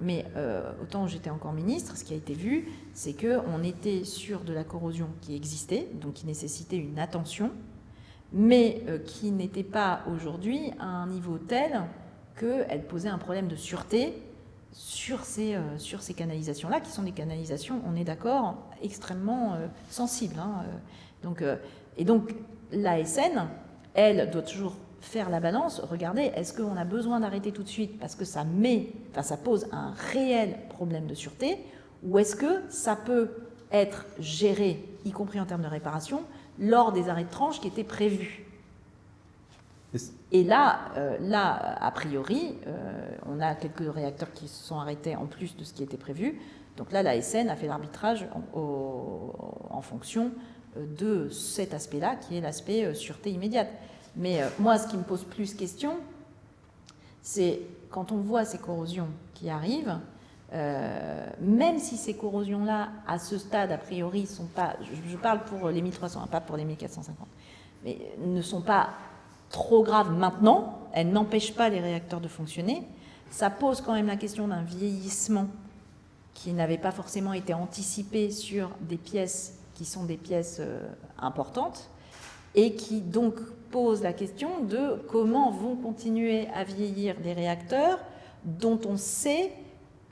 Mais euh, au temps où j'étais encore ministre, ce qui a été vu, c'est qu'on était sur de la corrosion qui existait, donc qui nécessitait une attention, mais euh, qui n'était pas aujourd'hui à un niveau tel qu'elle posait un problème de sûreté sur ces, euh, ces canalisations-là, qui sont des canalisations, on est d'accord, extrêmement sensibles. Hein, donc, et donc, l'ASN, elle, doit toujours faire la balance, regardez, est-ce qu'on a besoin d'arrêter tout de suite parce que ça met, enfin ça pose un réel problème de sûreté, ou est-ce que ça peut être géré, y compris en termes de réparation, lors des arrêts de tranche qui étaient prévus? Et là, euh, là, a priori, euh, on a quelques réacteurs qui se sont arrêtés en plus de ce qui était prévu. Donc là, la SN a fait l'arbitrage en, fonction de cet aspect-là, qui est l'aspect euh, sûreté immédiate. Mais euh, moi, ce qui me pose plus question, c'est quand on voit ces corrosions qui arrivent, euh, même si ces corrosions-là, à ce stade, a priori, sont pas, je, parle pour les 1300, hein, pas pour les 1450, mais ne sont pas trop graves maintenant, elles n'empêchent pas les réacteurs de fonctionner, ça pose quand même la question d'un vieillissement qui n'avait pas forcément été anticipé sur des pièces qui sont des pièces euh, importantes et qui donc posent la question de comment vont continuer à vieillir des réacteurs dont on sait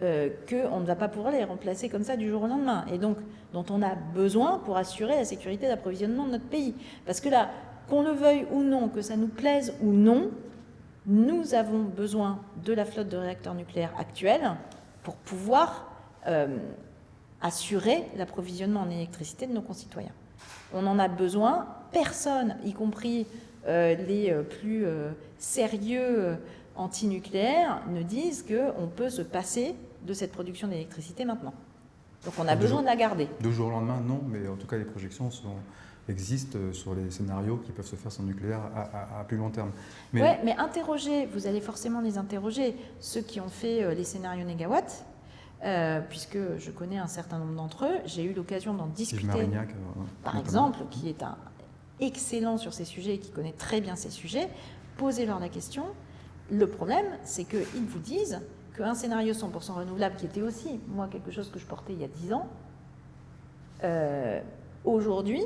euh, qu'on ne va pas pouvoir les remplacer comme ça du jour au lendemain, et donc dont on a besoin pour assurer la sécurité d'approvisionnement de notre pays. Parce que là, qu'on le veuille ou non, que ça nous plaise ou non, nous avons besoin de la flotte de réacteurs nucléaires actuels pour pouvoir euh, assurer l'approvisionnement en électricité de nos concitoyens. On en a besoin, personne, y compris euh, les euh, plus euh, sérieux antinucléaires, ne disent qu'on peut se passer de cette production d'électricité maintenant. Donc on a besoin de la garder. De jour au lendemain, non, mais en tout cas les projections existent sur les scénarios qui peuvent se faire sans nucléaire à, plus long terme. Mais... Oui, mais interrogez, vous allez forcément les interroger, ceux qui ont fait les scénarios négawatts, euh, puisque je connais un certain nombre d'entre eux. J'ai eu l'occasion d'en discuter, euh, par exemple, qui est un excellent sur ces sujets et qui connaît très bien ces sujets. Posez-leur la question. Le problème, c'est qu'ils vous disent qu'un scénario 100% renouvelable, qui était aussi, moi, quelque chose que je portais il y a 10 ans, euh, aujourd'hui,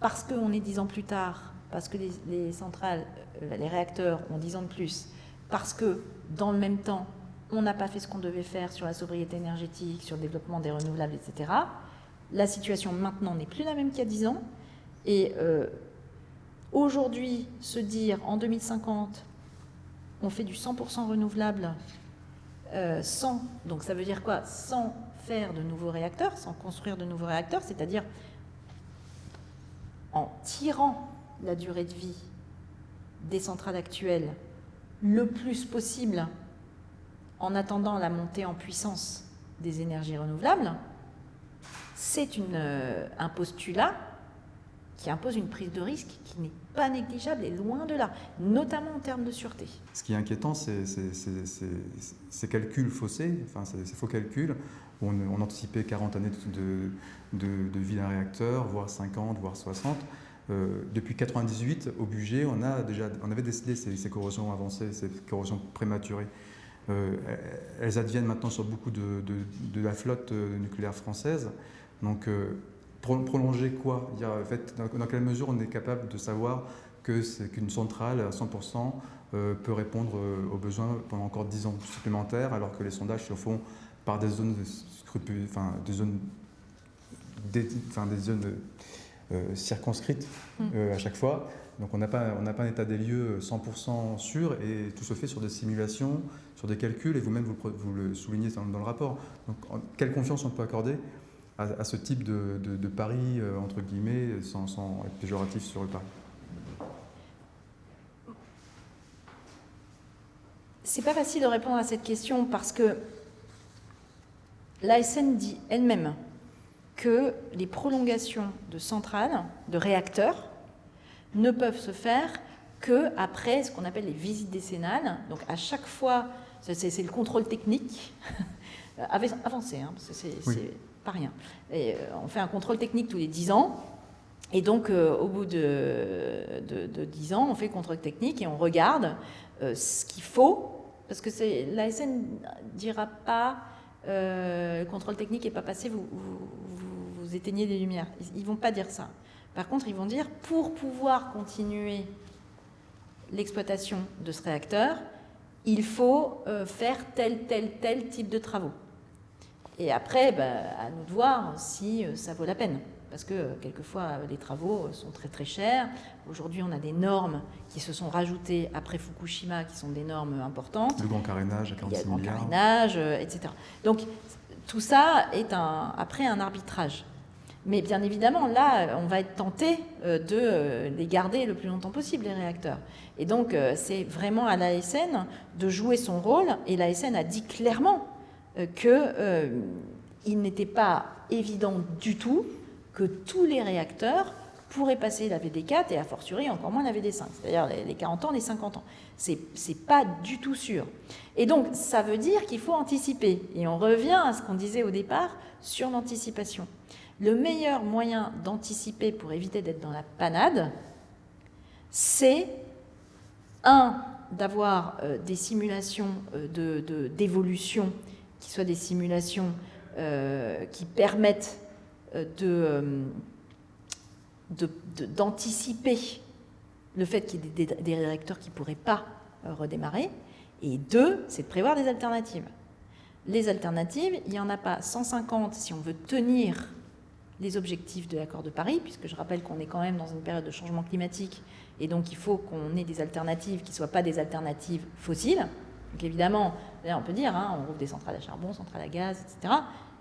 parce qu'on est 10 ans plus tard, parce que les, centrales, euh, les réacteurs ont 10 ans de plus, parce que dans le même temps, on n'a pas fait ce qu'on devait faire sur la sobriété énergétique, sur le développement des renouvelables, etc. La situation maintenant n'est plus la même qu'il y a 10 ans. Et euh, aujourd'hui, se dire en 2050, on fait du 100% renouvelable euh, sans, donc ça veut dire quoi? Sans faire de nouveaux réacteurs, sans construire de nouveaux réacteurs, c'est-à-dire en tirant la durée de vie des centrales actuelles le plus possible en attendant la montée en puissance des énergies renouvelables, c'est euh, un postulat qui impose une prise de risque qui n'est pas négligeable et loin de là, notamment en termes de sûreté. Ce qui est inquiétant, c'est ces calculs faussés, enfin ces, faux calculs, on, anticipait 40 années de, vie d'un réacteur, voire 50, voire 60. Euh, depuis 98, au budget, on, avait décidé ces, corrosions avancées, ces corrosions prématurées. Euh, elles adviennent maintenant sur beaucoup de, de la flotte euh, nucléaire française. Donc, prolonger quoi? En fait, dans, quelle mesure on est capable de savoir qu'une centrale à 100% euh, peut répondre euh, aux besoins pendant encore 10 ans supplémentaires, alors que les sondages se font par des zones, enfin, des zones, des, enfin, des zones euh, circonscrites mmh. à chaque fois. Donc on n'a pas, un état des lieux 100% sûr et tout se fait sur des simulations, sur des calculs et vous-même vous, le soulignez dans, le rapport. Donc quelle confiance on peut accorder à, ce type de, de, pari, euh, entre guillemets, sans, être péjoratif sur le pari C'est pas facile de répondre à cette question parce que l'ASN dit elle-même que les prolongations de centrales, de réacteurs, ne peuvent se faire que après ce qu'on appelle les visites décennales. Donc à chaque fois, c'est le contrôle technique avancé, hein, parce que c'est pas rien. Et, euh, on fait un contrôle technique tous les 10 ans. Et donc, euh, au bout de, de, 10 ans, on fait le contrôle technique et on regarde euh, ce qu'il faut. Parce que l'ASN ne dira pas le contrôle technique n'est pas passé, vous, vous, éteignez les lumières. Ils ne vont pas dire ça. Par contre, ils vont dire pour pouvoir continuer l'exploitation de ce réacteur, il faut faire tel, tel, tel type de travaux. Et après, bah, à nous de voir si euh, ça vaut la peine. Parce que euh, quelquefois, euh, les travaux sont très très chers. Aujourd'hui, on a des normes qui se sont rajoutées après Fukushima, qui sont des normes importantes. Le grand carénage à 46 milliards. Le grand carénage, etc. Donc, tout ça est un, après un arbitrage. Mais bien évidemment, là, on va être tenté de les garder le plus longtemps possible, les réacteurs. Et donc, c'est vraiment à l'ASN de jouer son rôle. Et l'ASN a dit clairement euh, qu'il euh, n'était pas évident du tout que tous les réacteurs pourraient passer la VD4 et a fortiori encore moins la VD5, c'est-à-dire les 40 ans, les 50 ans. C'est pas du tout sûr. Et donc, ça veut dire qu'il faut anticiper. Et on revient à ce qu'on disait au départ sur l'anticipation. Le meilleur moyen d'anticiper pour éviter d'être dans la panade, c'est, un, d'avoir euh, des simulations d'évolution qui soient des simulations euh, qui permettent euh, euh, d'anticiper le fait qu'il y ait des, réacteurs qui ne pourraient pas redémarrer. Et deux, c'est de prévoir des alternatives. Les alternatives, il n'y en a pas 150 si on veut tenir les objectifs de l'accord de Paris, puisque je rappelle qu'on est quand même dans une période de changement climatique, et donc il faut qu'on ait des alternatives qui ne soient pas des alternatives fossiles. Donc évidemment, on peut dire, hein, on rouvre des centrales à charbon, centrales à gaz, etc.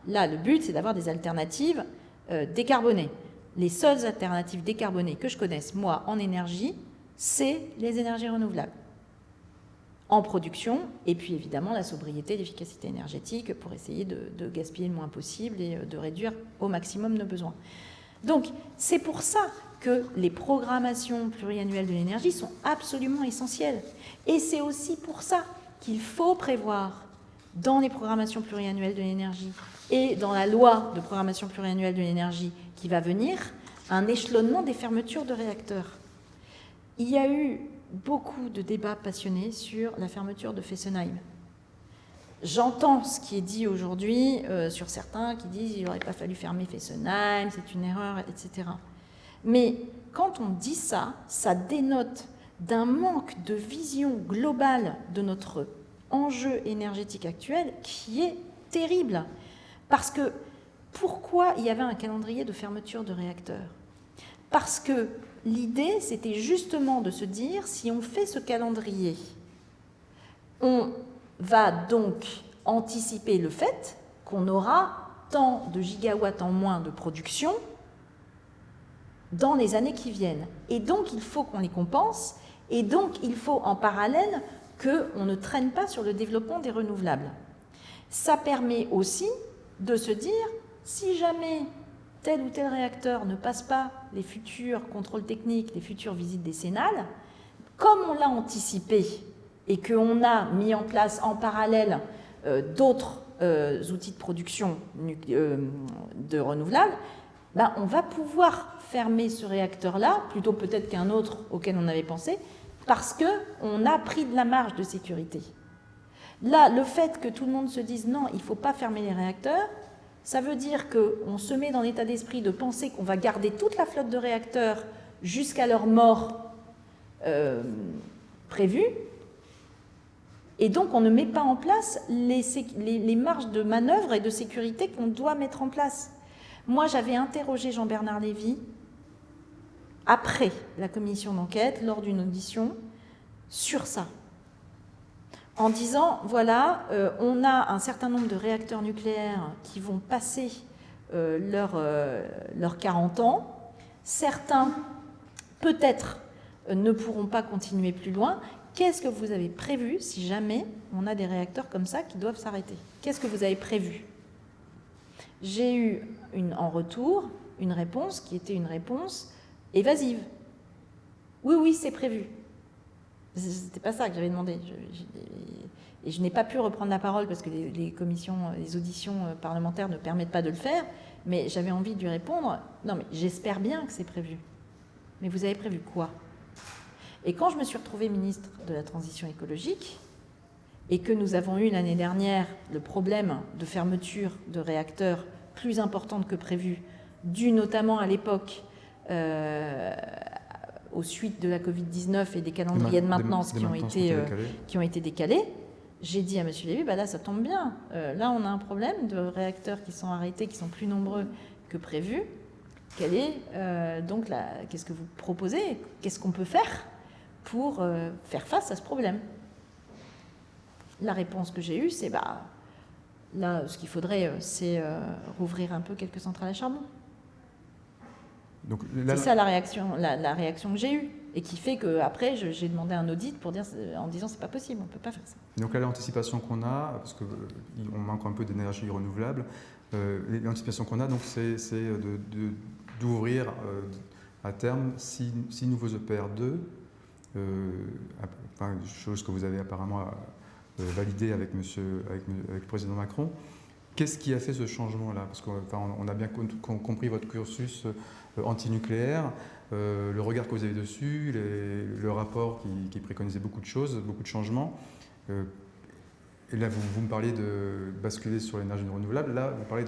Là, le but, c'est d'avoir des alternatives euh, décarbonées. Les seules alternatives décarbonées que je connaisse, moi, en énergie, c'est les énergies renouvelables en production, et puis évidemment la sobriété, l'efficacité énergétique pour essayer de, gaspiller le moins possible et euh, de réduire au maximum nos besoins. Donc c'est pour ça que les programmations pluriannuelles de l'énergie sont absolument essentielles. Et c'est aussi pour ça qu'il faut prévoir dans les programmations pluriannuelles de l'énergie et dans la loi de programmation pluriannuelle de l'énergie qui va venir, un échelonnement des fermetures de réacteurs. Il y a eu beaucoup de débats passionnés sur la fermeture de Fessenheim. J'entends ce qui est dit aujourd'hui euh, sur certains qui disent qu'il n'aurait pas fallu fermer Fessenheim, c'est une erreur, etc. Mais quand on dit ça, ça dénote d'un manque de vision globale de notre enjeu énergétique actuel qui est terrible. Parce que pourquoi il y avait un calendrier de fermeture de réacteurs Parce que l'idée, c'était justement de se dire, si on fait ce calendrier, on va donc anticiper le fait qu'on aura tant de gigawatts en moins de production dans les années qui viennent. Et donc, il faut qu'on les compense, et donc, il faut en parallèle qu'on ne traîne pas sur le développement des renouvelables. Ça permet aussi de se dire, si jamais tel ou tel réacteur ne passe pas les futurs contrôles techniques, les futures visites décennales, comme on l'a anticipé et qu'on a mis en place en parallèle euh, d'autres euh, outils de production euh, de renouvelables, ben, on va pouvoir fermer ce réacteur-là, plutôt peut-être qu'un autre auquel on avait pensé, parce qu'on a pris de la marge de sécurité. Là, le fait que tout le monde se dise non, il ne faut pas fermer les réacteurs, ça veut dire qu'on se met dans l'état d'esprit de penser qu'on va garder toute la flotte de réacteurs jusqu'à leur mort euh, prévue, et donc on ne met pas en place les, les marges de manœuvre et de sécurité qu'on doit mettre en place. Moi, j'avais interrogé Jean-Bernard Lévy après la commission d'enquête, lors d'une audition, sur ça. En disant, voilà, euh, on a un certain nombre de réacteurs nucléaires qui vont passer euh, leurs leur 40 euh, ans. Certains, peut-être, ne pourront pas continuer plus loin. Qu'est-ce que vous avez prévu si jamais on a des réacteurs comme ça qui doivent s'arrêter? Qu'est-ce que vous avez prévu? J'ai eu en retour une réponse qui était une réponse évasive. Oui, oui, c'est prévu. C'était pas ça que j'avais demandé. et je n'ai pas pu reprendre la parole parce que les, commissions, les auditions euh, parlementaires ne permettent pas de le faire, mais j'avais envie de lui répondre, non mais j'espère bien que c'est prévu. Mais vous avez prévu quoi? Et quand je me suis retrouvée ministre de la Transition écologique, et que nous avons eu l'année dernière le problème de fermeture de réacteurs plus importante que prévu, dû notamment à l'époque euh, aux suites de la Covid-19 et des calendriers de maintenance qui, ont été, euh, qui ont été décalés, j'ai dit à M. Lévy, bah là, ça tombe bien. Euh, là, on a un problème de réacteurs qui sont arrêtés, qui sont plus nombreux que prévu. Est, donc, qu'est-ce que vous proposez? Qu'est-ce qu'on peut faire pour faire face à ce problème? La réponse que j'ai eue, c'est, bah, là, ce qu'il faudrait, c'est rouvrir un peu quelques centrales à charbon. C'est ça la réaction, la, réaction que j'ai eue et qui fait qu'après, j'ai demandé un audit pour dire, en disant c'est pas possible, on ne peut pas faire ça. Donc l'anticipation qu'on a, parce qu'on euh, manque un peu d'énergie renouvelable, euh, l'anticipation qu'on a, donc c'est d'ouvrir euh, à terme six, nouveaux EPR2, chose que vous avez apparemment validée avec, monsieur, avec, avec le président Macron. Qu'est-ce qui a fait ce changement-là? Parce qu'on a bien compris votre cursus euh, antinucléaire, euh, le regard que vous avez dessus, le rapport qui, préconisait beaucoup de choses, beaucoup de changements. Euh, et là, vous, me parliez de basculer sur l'énergie renouvelable. Là, vous parlez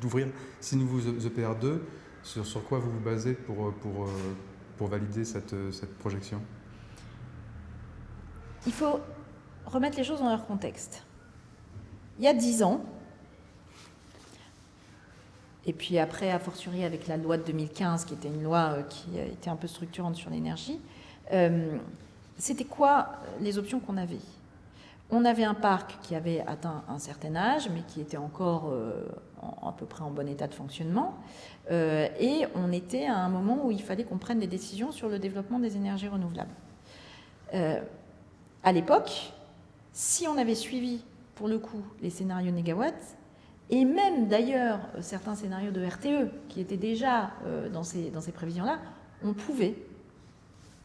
d'ouvrir six nouveaux EPR2. Sur, sur, quoi vous vous basez pour, pour, pour valider cette, cette projection? Il faut remettre les choses dans leur contexte. Il y a dix ans, et puis après, a fortiori avec la loi de 2015, qui était une loi euh, qui était un peu structurante sur l'énergie, euh, c'était quoi les options qu'on avait? On avait un parc qui avait atteint un certain âge, mais qui était encore euh, à peu près en bon état de fonctionnement. et on était à un moment où il fallait qu'on prenne des décisions sur le développement des énergies renouvelables. à l'époque, si on avait suivi, pour le coup, les scénarios négawatts, et même d'ailleurs certains scénarios de RTE qui étaient déjà euh, dans ces, prévisions-là, on pouvait,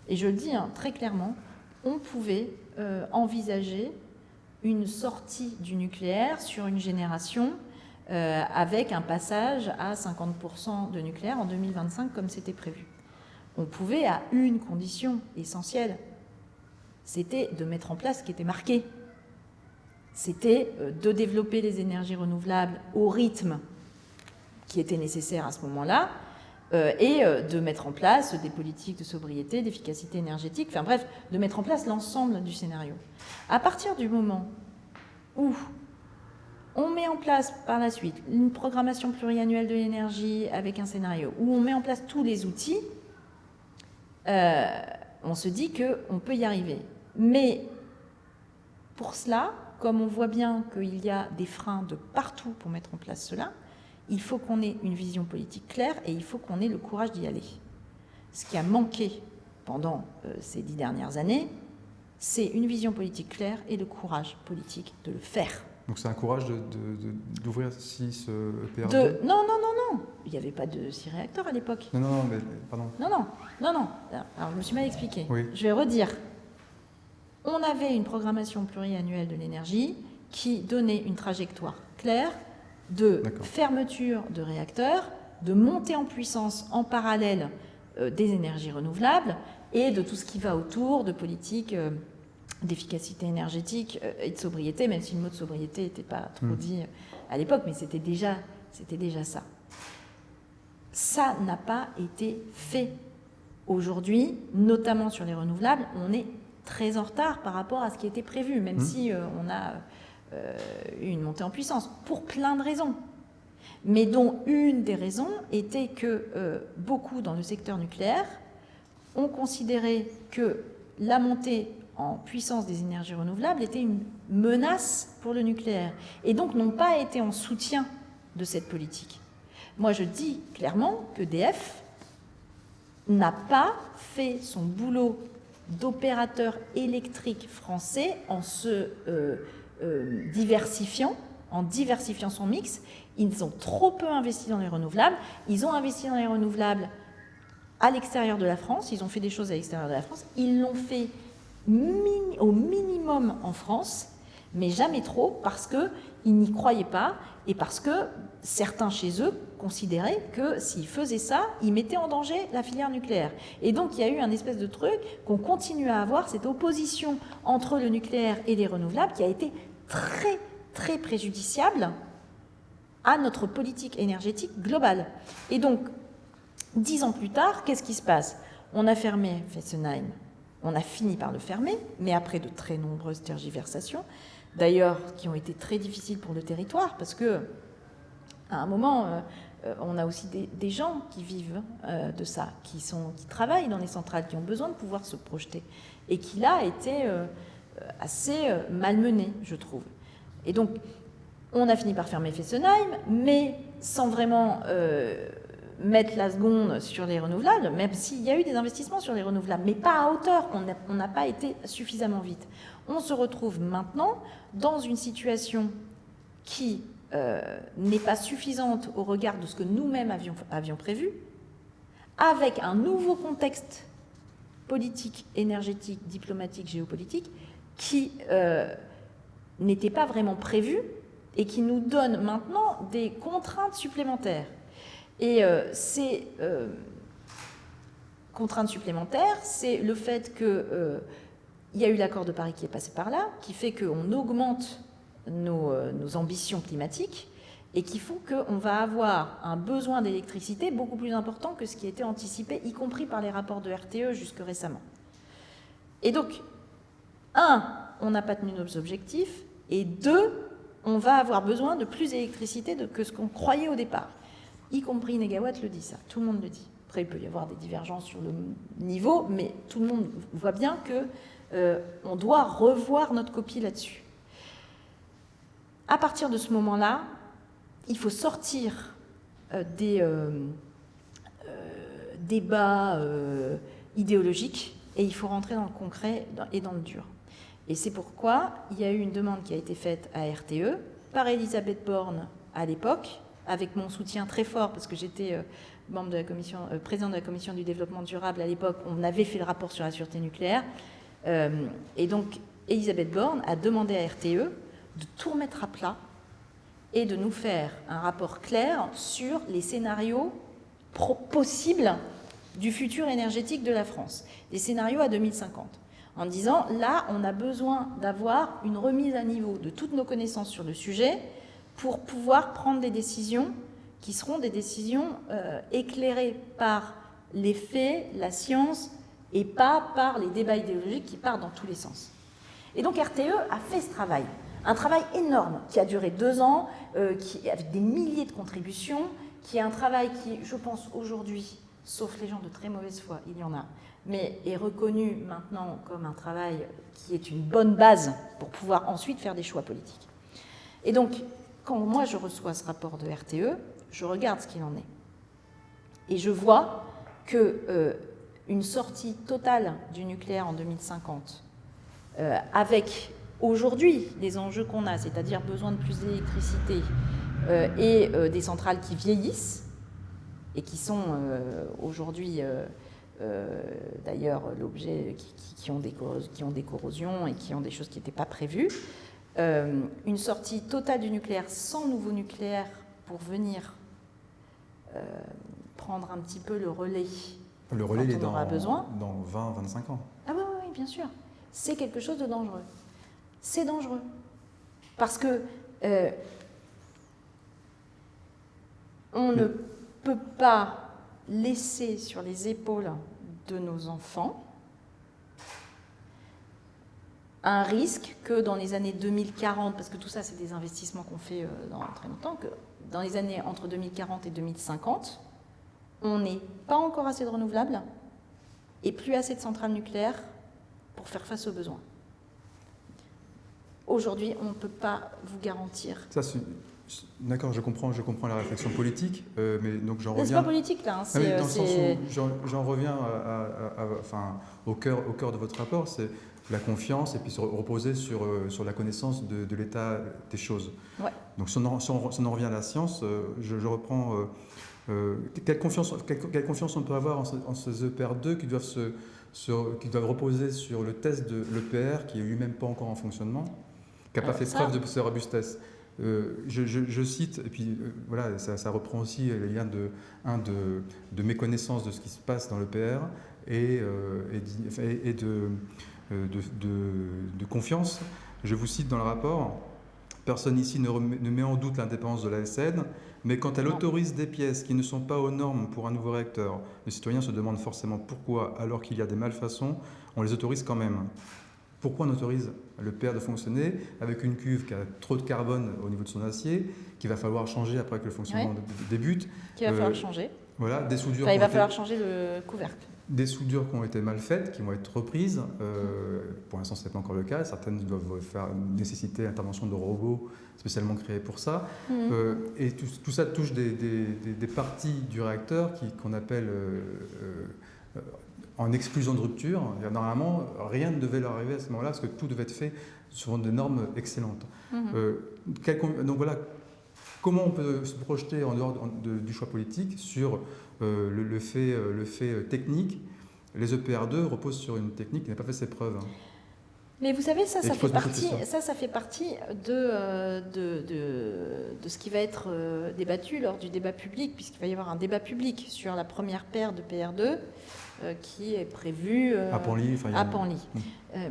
et je le dis hein, très clairement, on pouvait euh, envisager une sortie du nucléaire sur une génération euh, avec un passage à 50% de nucléaire en 2025 comme c'était prévu. On pouvait à une condition essentielle, c'était de mettre en place ce qui était marqué c'était euh, de développer les énergies renouvelables au rythme qui était nécessaire à ce moment-là, euh, et euh, de mettre en place des politiques de sobriété, d'efficacité énergétique, enfin bref, de mettre en place l'ensemble du scénario. À partir du moment où on met en place par la suite une programmation pluriannuelle de l'énergie avec un scénario, où on met en place tous les outils, on se dit qu'on peut y arriver. Mais pour cela, comme on voit bien qu'il y a des freins de partout pour mettre en place cela, il faut qu'on ait une vision politique claire et il faut qu'on ait le courage d'y aller. Ce qui a manqué pendant euh, ces dix dernières années, c'est une vision politique claire et le courage politique de le faire. Donc c'est un courage d'ouvrir six euh, PRD Non, non, non, non. Il n'y avait pas de six réacteurs à l'époque. Non, non, non, mais pardon. Non, non, non, non. Alors je me suis mal expliqué. Je vais redire. On avait une programmation pluriannuelle de l'énergie qui donnait une trajectoire claire de fermeture de réacteurs, de montée en puissance en parallèle euh, des énergies renouvelables et de tout ce qui va autour de politiques euh, d'efficacité énergétique euh, et de sobriété, même si le mot de sobriété n'était pas trop hmm. dit à l'époque, mais c'était déjà, déjà ça. Ça n'a pas été fait. Aujourd'hui, notamment sur les renouvelables, on est très en retard par rapport à ce qui était prévu, même hmm. si euh, on a euh, une montée en puissance, pour plein de raisons. Mais dont une des raisons était que beaucoup dans le secteur nucléaire ont considéré que la montée en puissance des énergies renouvelables était une menace pour le nucléaire et donc n'ont pas été en soutien de cette politique. Moi, je dis clairement que DF n'a pas fait son boulot d'opérateur électrique français en se euh, euh, diversifiant, en diversifiant son mix. Ils ont trop peu investi dans les renouvelables. Ils ont investi dans les renouvelables à l'extérieur de la France. Ils ont fait des choses à l'extérieur de la France. Ils l'ont fait au minimum en France, mais jamais trop, parce qu'ils n'y croyaient pas et parce que certains chez eux considéraient que s'ils faisaient ça, ils mettaient en danger la filière nucléaire. Et donc il y a eu un espèce de truc qu'on continue à avoir, cette opposition entre le nucléaire et les renouvelables qui a été très très préjudiciable à notre politique énergétique globale. Et donc, dix ans plus tard, qu'est-ce qui se passe? On a fermé Fessenheim, on a fini par le fermer, mais après de très nombreuses tergiversations, d'ailleurs qui ont été très difficiles pour le territoire, parce que à un moment, euh, on a aussi des, gens qui vivent euh, de ça, qui, sont, qui travaillent dans les centrales, qui ont besoin de pouvoir se projeter, et qui là étaient euh, assez malmenés, je trouve. Et donc, on a fini par fermer Fessenheim, mais sans vraiment mettre la seconde sur les renouvelables, même s'il y a eu des investissements sur les renouvelables, mais pas à hauteur, on n'a pas été suffisamment vite. On se retrouve maintenant dans une situation qui euh, n'est pas suffisante au regard de ce que nous-mêmes avions, prévu, avec un nouveau contexte politique, énergétique, diplomatique, géopolitique, qui euh, n'était pas vraiment prévu et qui nous donne maintenant des contraintes supplémentaires. Et euh, ces contraintes supplémentaires, c'est le fait qu'il y a eu l'accord de Paris qui est passé par là, qui fait qu'on augmente nos, nos, ambitions climatiques et qui font qu'on va avoir un besoin d'électricité beaucoup plus important que ce qui était anticipé, y compris par les rapports de RTE jusque récemment. Et donc, un, on n'a pas tenu nos objectifs, et deux, on va avoir besoin de plus d'électricité que ce qu'on croyait au départ y compris Negawatt le dit ça, tout le monde le dit. Après, il peut y avoir des divergences sur le niveau, mais tout le monde voit bien que euh, doit revoir notre copie là-dessus. À partir de ce moment-là, il faut sortir euh, des euh, débats idéologiques et il faut rentrer dans le concret et dans le dur. Et c'est pourquoi il y a eu une demande qui a été faite à RTE par Elisabeth Borne à l'époque, avec mon soutien très fort, parce que j'étais euh, membre de la commission, euh, de la commission du développement durable à l'époque, on avait fait le rapport sur la sûreté nucléaire. Euh, et donc, Elisabeth Borne a demandé à RTE de tout remettre à plat et de nous faire un rapport clair sur les scénarios possibles du futur énergétique de la France, des scénarios à 2050, en disant là, on a besoin d'avoir une remise à niveau de toutes nos connaissances sur le sujet pour pouvoir prendre des décisions qui seront des décisions euh, éclairées par les faits, la science, et pas par les débats idéologiques qui partent dans tous les sens. Et donc RTE a fait ce travail, un travail énorme qui a duré deux ans, euh, avec des milliers de contributions, qui est un travail qui, je pense, aujourd'hui, sauf les gens de très mauvaise foi, il y en a, mais est reconnu maintenant comme un travail qui est une bonne base pour pouvoir ensuite faire des choix politiques. Et donc, quand moi je reçois ce rapport de RTE, je regarde ce qu'il en est. Et je vois que euh, une sortie totale du nucléaire en 2050, euh, avec aujourd'hui les enjeux qu'on a, c'est-à-dire besoin de plus d'électricité euh, et des centrales qui vieillissent et qui sont aujourd'hui d'ailleurs l'objet qui, ont des, qui ont des corrosions et qui ont des choses qui n'étaient pas prévues, une sortie totale du nucléaire sans nouveau nucléaire pour venir euh, prendre un petit peu le relais. Le relais, il est dans, besoin. dans 20-25 ans. Ah oui, oui, bien sûr. C'est quelque chose de dangereux. C'est dangereux. Parce que euh, on ne peut pas laisser sur les épaules de nos enfants un risque que dans les années 2040, parce que tout ça c'est des investissements qu'on fait euh, dans très longtemps, que dans les années entre 2040 et 2050, on n'est pas encore assez de renouvelables et plus assez de centrales nucléaires pour faire face aux besoins. Aujourd'hui, on ne peut pas vous garantir. Ça, D'accord, je comprends, je comprends la réflexion politique, euh, mais donc j'en reviens. C'est pas politique là. Hein, ah dans le sens où j'en reviens enfin, au cœur, au cœur de votre rapport, c'est la confiance et puis se reposer sur, euh, sur la connaissance de, l'état des choses. Donc si on, en, revient à la science, euh, je, reprends euh, quelle, confiance, quelle, confiance on peut avoir en, ces EPR2 qui doivent, se, qui doivent reposer sur le test de l'EPR qui est lui-même pas encore en fonctionnement, qui n'a pas fait preuve de sa robustesse. je, cite, et puis voilà, ça, reprend aussi les liens de, un, de, de méconnaissance de ce qui se passe dans l'EPR et, et, et de, euh, de, confiance. Je vous cite dans le rapport, personne ici ne, met en doute l'indépendance de l'ASN, mais quand elle autorise des pièces qui ne sont pas aux normes pour un nouveau réacteur, les citoyens se demandent forcément pourquoi, alors qu'il y a des malfaçons, on les autorise quand même. Pourquoi on autorise le PR de fonctionner avec une cuve qui a trop de carbone au niveau de son acier, qu'il va falloir changer après que le fonctionnement débute Qu'il va falloir euh, changer. Voilà, des soudures. il va falloir changer le couvercle des soudures qui ont été mal faites, qui vont être reprises. Euh, pour l'instant, ce n'est pas encore le cas. Certaines doivent faire nécessiter l'intervention de robots spécialement créés pour ça. Mhm. Euh, et tout, ça touche des, parties du réacteur qu'on appelle euh, en exclusion de rupture. Normalement, rien ne devait leur arriver à ce moment-là parce que tout devait être fait selon des normes excellentes. Mhm. donc voilà, comment on peut se projeter en dehors du choix politique sur euh, le, fait, euh, le fait euh, technique, les EPR2 reposent sur une technique qui n'a pas fait ses preuves. Hein. Mais vous savez, ça, ça fait, partie, ça, ça fait partie de, de, de, ce qui va être débattu lors du débat public, puisqu'il va y avoir un débat public sur la première paire de PR2 qui est prévu à Panly. À Panly. Hum.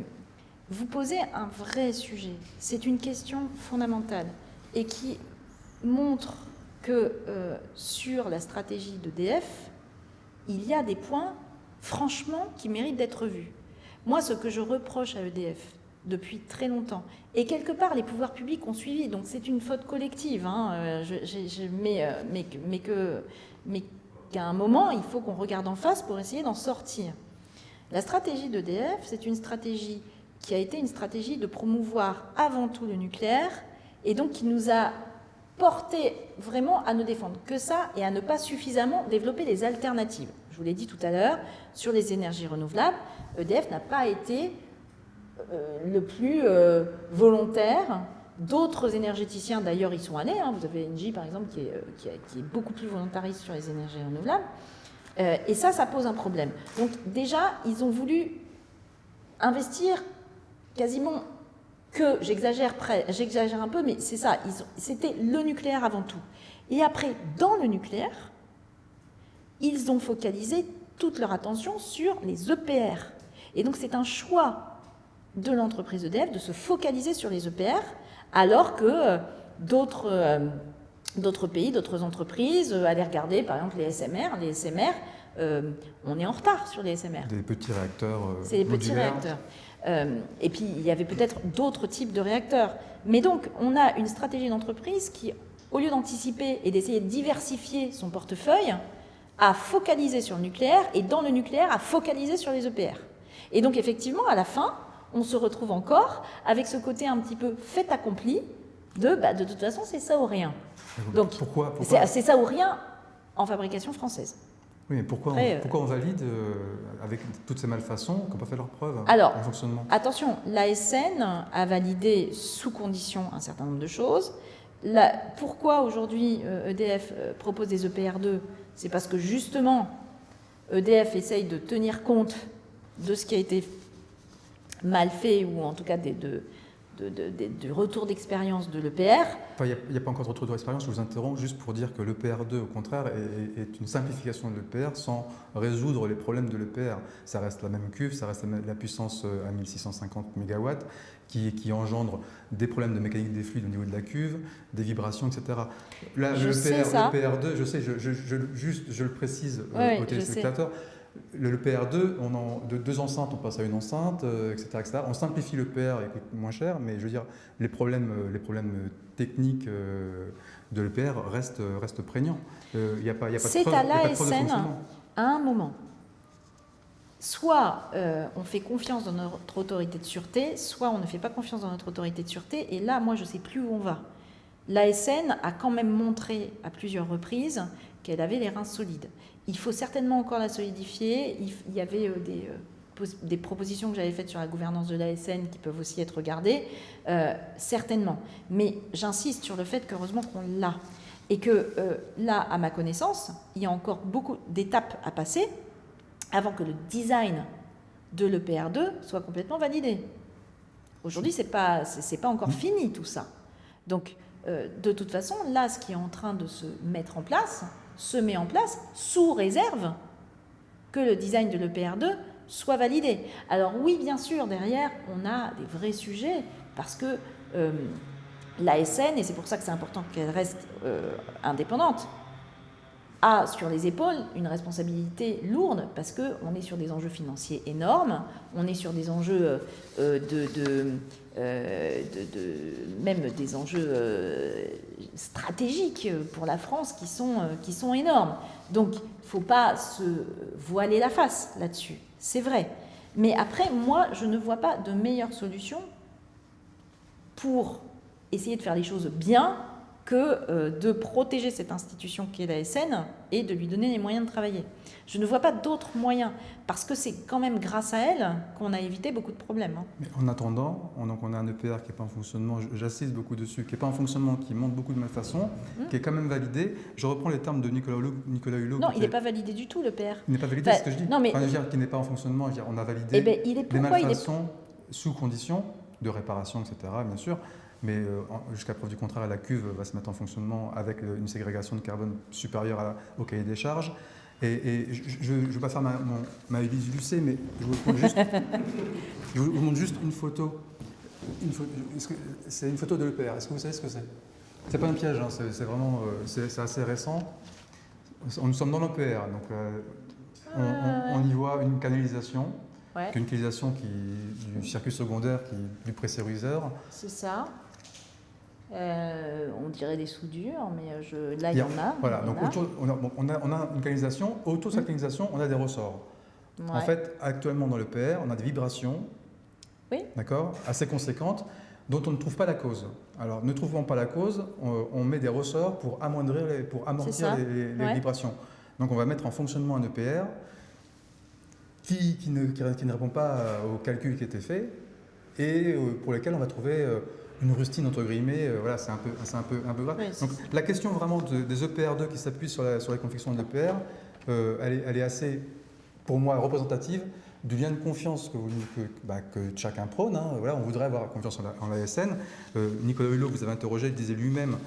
vous posez un vrai sujet. C'est une question fondamentale et qui montre que euh, sur la stratégie d'EDF, il y a des points, franchement, qui méritent d'être vus. Moi, ce que je reproche à EDF depuis très longtemps, et quelque part, les pouvoirs publics ont suivi, donc c'est une faute collective, hein, euh, je, mais, euh, mais, mais que mais qu'à un moment, il faut qu'on regarde en face pour essayer d'en sortir. La stratégie d'EDF, c'est une stratégie qui a été une stratégie de promouvoir avant tout le nucléaire, et donc qui nous a porter vraiment à ne défendre que ça et à ne pas suffisamment développer des alternatives. Je vous l'ai dit tout à l'heure, sur les énergies renouvelables, EDF n'a pas été euh, le plus euh, volontaire. D'autres énergéticiens, d'ailleurs, y sont allés. Hein. Vous avez Engie, par exemple, qui est, euh, qui, est, beaucoup plus volontariste sur les énergies renouvelables. et ça, ça pose un problème. Donc déjà, ils ont voulu investir quasiment que, j'exagère un peu, mais c'est ça, c'était le nucléaire avant tout. Et après, dans le nucléaire, ils ont focalisé toute leur attention sur les EPR. Et donc c'est un choix de l'entreprise EDF de se focaliser sur les EPR, alors que euh, d'autres euh, d'autres pays, d'autres entreprises, aller regarder par exemple les SMR. Les SMR, on est en retard sur les SMR. Des petits réacteurs. C'est des petits réacteurs. et puis il y avait peut-être d'autres types de réacteurs. Mais donc on a une stratégie d'entreprise qui, au lieu d'anticiper et d'essayer de diversifier son portefeuille, a focalisé sur le nucléaire et dans le nucléaire a focalisé sur les EPR. Et donc effectivement, à la fin, on se retrouve encore avec ce côté un petit peu fait accompli de bah, de toute façon c'est ça ou rien. Donc pourquoi, c'est ça ou rien en fabrication française. Oui, mais pourquoi, on, euh, pourquoi on valide euh, avec toutes ces malfaçons qu'on pas fait leur preuve Alors, en fonctionnement? attention, l'ASN a validé sous condition un certain nombre de choses. pourquoi aujourd'hui EDF euh, e propose des EPR2 C'est parce que justement, EDF essaye de tenir compte de ce qui a été mal fait ou en tout cas des, de, du retour d'expérience de l'EPR. Il n'y a, pas encore de retour d'expérience, je vous interromps juste pour dire que l'EPR2, au contraire, est, une simplification de l'EPR sans résoudre les problèmes de l'EPR. Ça reste la même cuve, ça reste la, puissance euh, à 1650 MW qui, qui, engendre des problèmes de mécanique des fluides au niveau de la cuve, des vibrations, etc. Là, je le, PR, 2 je sais, je, juste, je le précise euh, aux téléspectateurs, le, PR2, on de deux enceintes, on passe à une enceinte, etc., euh, etc. On simplifie le PR, il coûte moins cher, mais je veux dire, les problèmes, euh, les problèmes techniques euh, de l'EPR restent, restent prégnants. Il n'y a pas, y a pas C'est à l'ASN à un moment. Soit on fait confiance dans notre autorité de sûreté, soit on ne fait pas confiance dans notre autorité de sûreté, et là, moi, je ne sais plus où on va. L'ASN a quand même montré à plusieurs reprises qu'elle avait les reins solides. Il faut certainement encore la solidifier. Il, y avait euh, des, euh, des, propositions que j'avais faites sur la gouvernance de l'ASN qui peuvent aussi être regardées, euh, certainement. Mais j'insiste sur le fait qu'heureusement qu'on l'a. Et que là, à ma connaissance, il y a encore beaucoup d'étapes à passer avant que le design de l'EPR2 soit complètement validé. Aujourd'hui, ce n'est pas, pas encore fini tout ça. Donc, de toute façon, là, ce qui est en train de se mettre en place, se met en place sous réserve que le design de l'EPR2 soit validé. Alors oui, bien sûr, derrière, on a des vrais sujets parce que euh, l'ASN, et c'est pour ça que c'est important qu'elle reste euh, indépendante, a sur les épaules une responsabilité lourde parce qu'on est sur des enjeux financiers énormes, on est sur des enjeux euh, de, euh, de, même des enjeux euh, stratégiques pour la France qui sont, qui sont énormes. Donc il ne faut pas se voiler la face là-dessus, c'est vrai. Mais après, moi, je ne vois pas de meilleure solution pour essayer de faire les choses bien que euh, de protéger cette institution qui est la SN et de lui donner les moyens de travailler. Je ne vois pas d'autres moyens, parce que c'est quand même grâce à elle qu'on a évité beaucoup de problèmes. Hein. Mais en attendant, on, donc on a un EPR qui n'est pas en fonctionnement, j'assiste beaucoup dessus, qui n'est pas en fonctionnement, qui montre beaucoup de malfaçons, mmh. qui est quand même validé. Je reprends les termes de Nicolas Hulot. Nicolas Hulot non, il n'est pas validé du tout, l'EPR. Il n'est pas validé, c'est ce que je dis. Non, mais... qui n'est pas en fonctionnement, on a validé eh ben, il est... des malfaçons sous condition de réparation, etc., bien sûr. Mais euh, jusqu'à preuve du contraire, la cuve va se mettre en fonctionnement avec une ségrégation de carbone supérieure au cahier des charges. Et, je ne vais pas faire ma, ma Élise Lucet, mais je vous, montre juste, je vous montre juste une photo. c'est une photo de l'EPR. Est-ce que vous savez ce que c'est? C'est pas un piège, hein, c'est vraiment euh, c'est assez récent. Nous sommes dans l'EPR, donc euh, on, y voit une canalisation, une canalisation qui, du circuit secondaire qui, du pressuriseur. C'est ça. Euh, on dirait des soudures, mais euh, je, là, il y, en a. Voilà, donc on, a, on, a, une canalisation. Autour de cette canalisation, on a des ressorts. En fait, actuellement dans le PR, on a des vibrations, oui. d'accord, assez conséquentes, dont on ne trouve pas la cause. Alors, ne trouvant pas la cause, on, met des ressorts pour amoindrir, les, pour amortir les, vibrations. Donc, on va mettre en fonctionnement un EPR qui, qui, ne, qui, ne, répond pas au calcul qui était fait et euh, pour lequel on va trouver une rustine entre guillemets, euh, voilà, c'est un peu, un peu, un peu grave. Donc la question vraiment des EPR2 qui s'appuient sur la, sur la confection de l'EPR, euh, elle, est, elle, est, assez, pour moi, représentative du lien de confiance que, que, bah, que chacun prône. Hein. Voilà, on voudrait avoir confiance en l'ASN. Euh, Nicolas Hulot, vous avez interrogé, il disait lui-même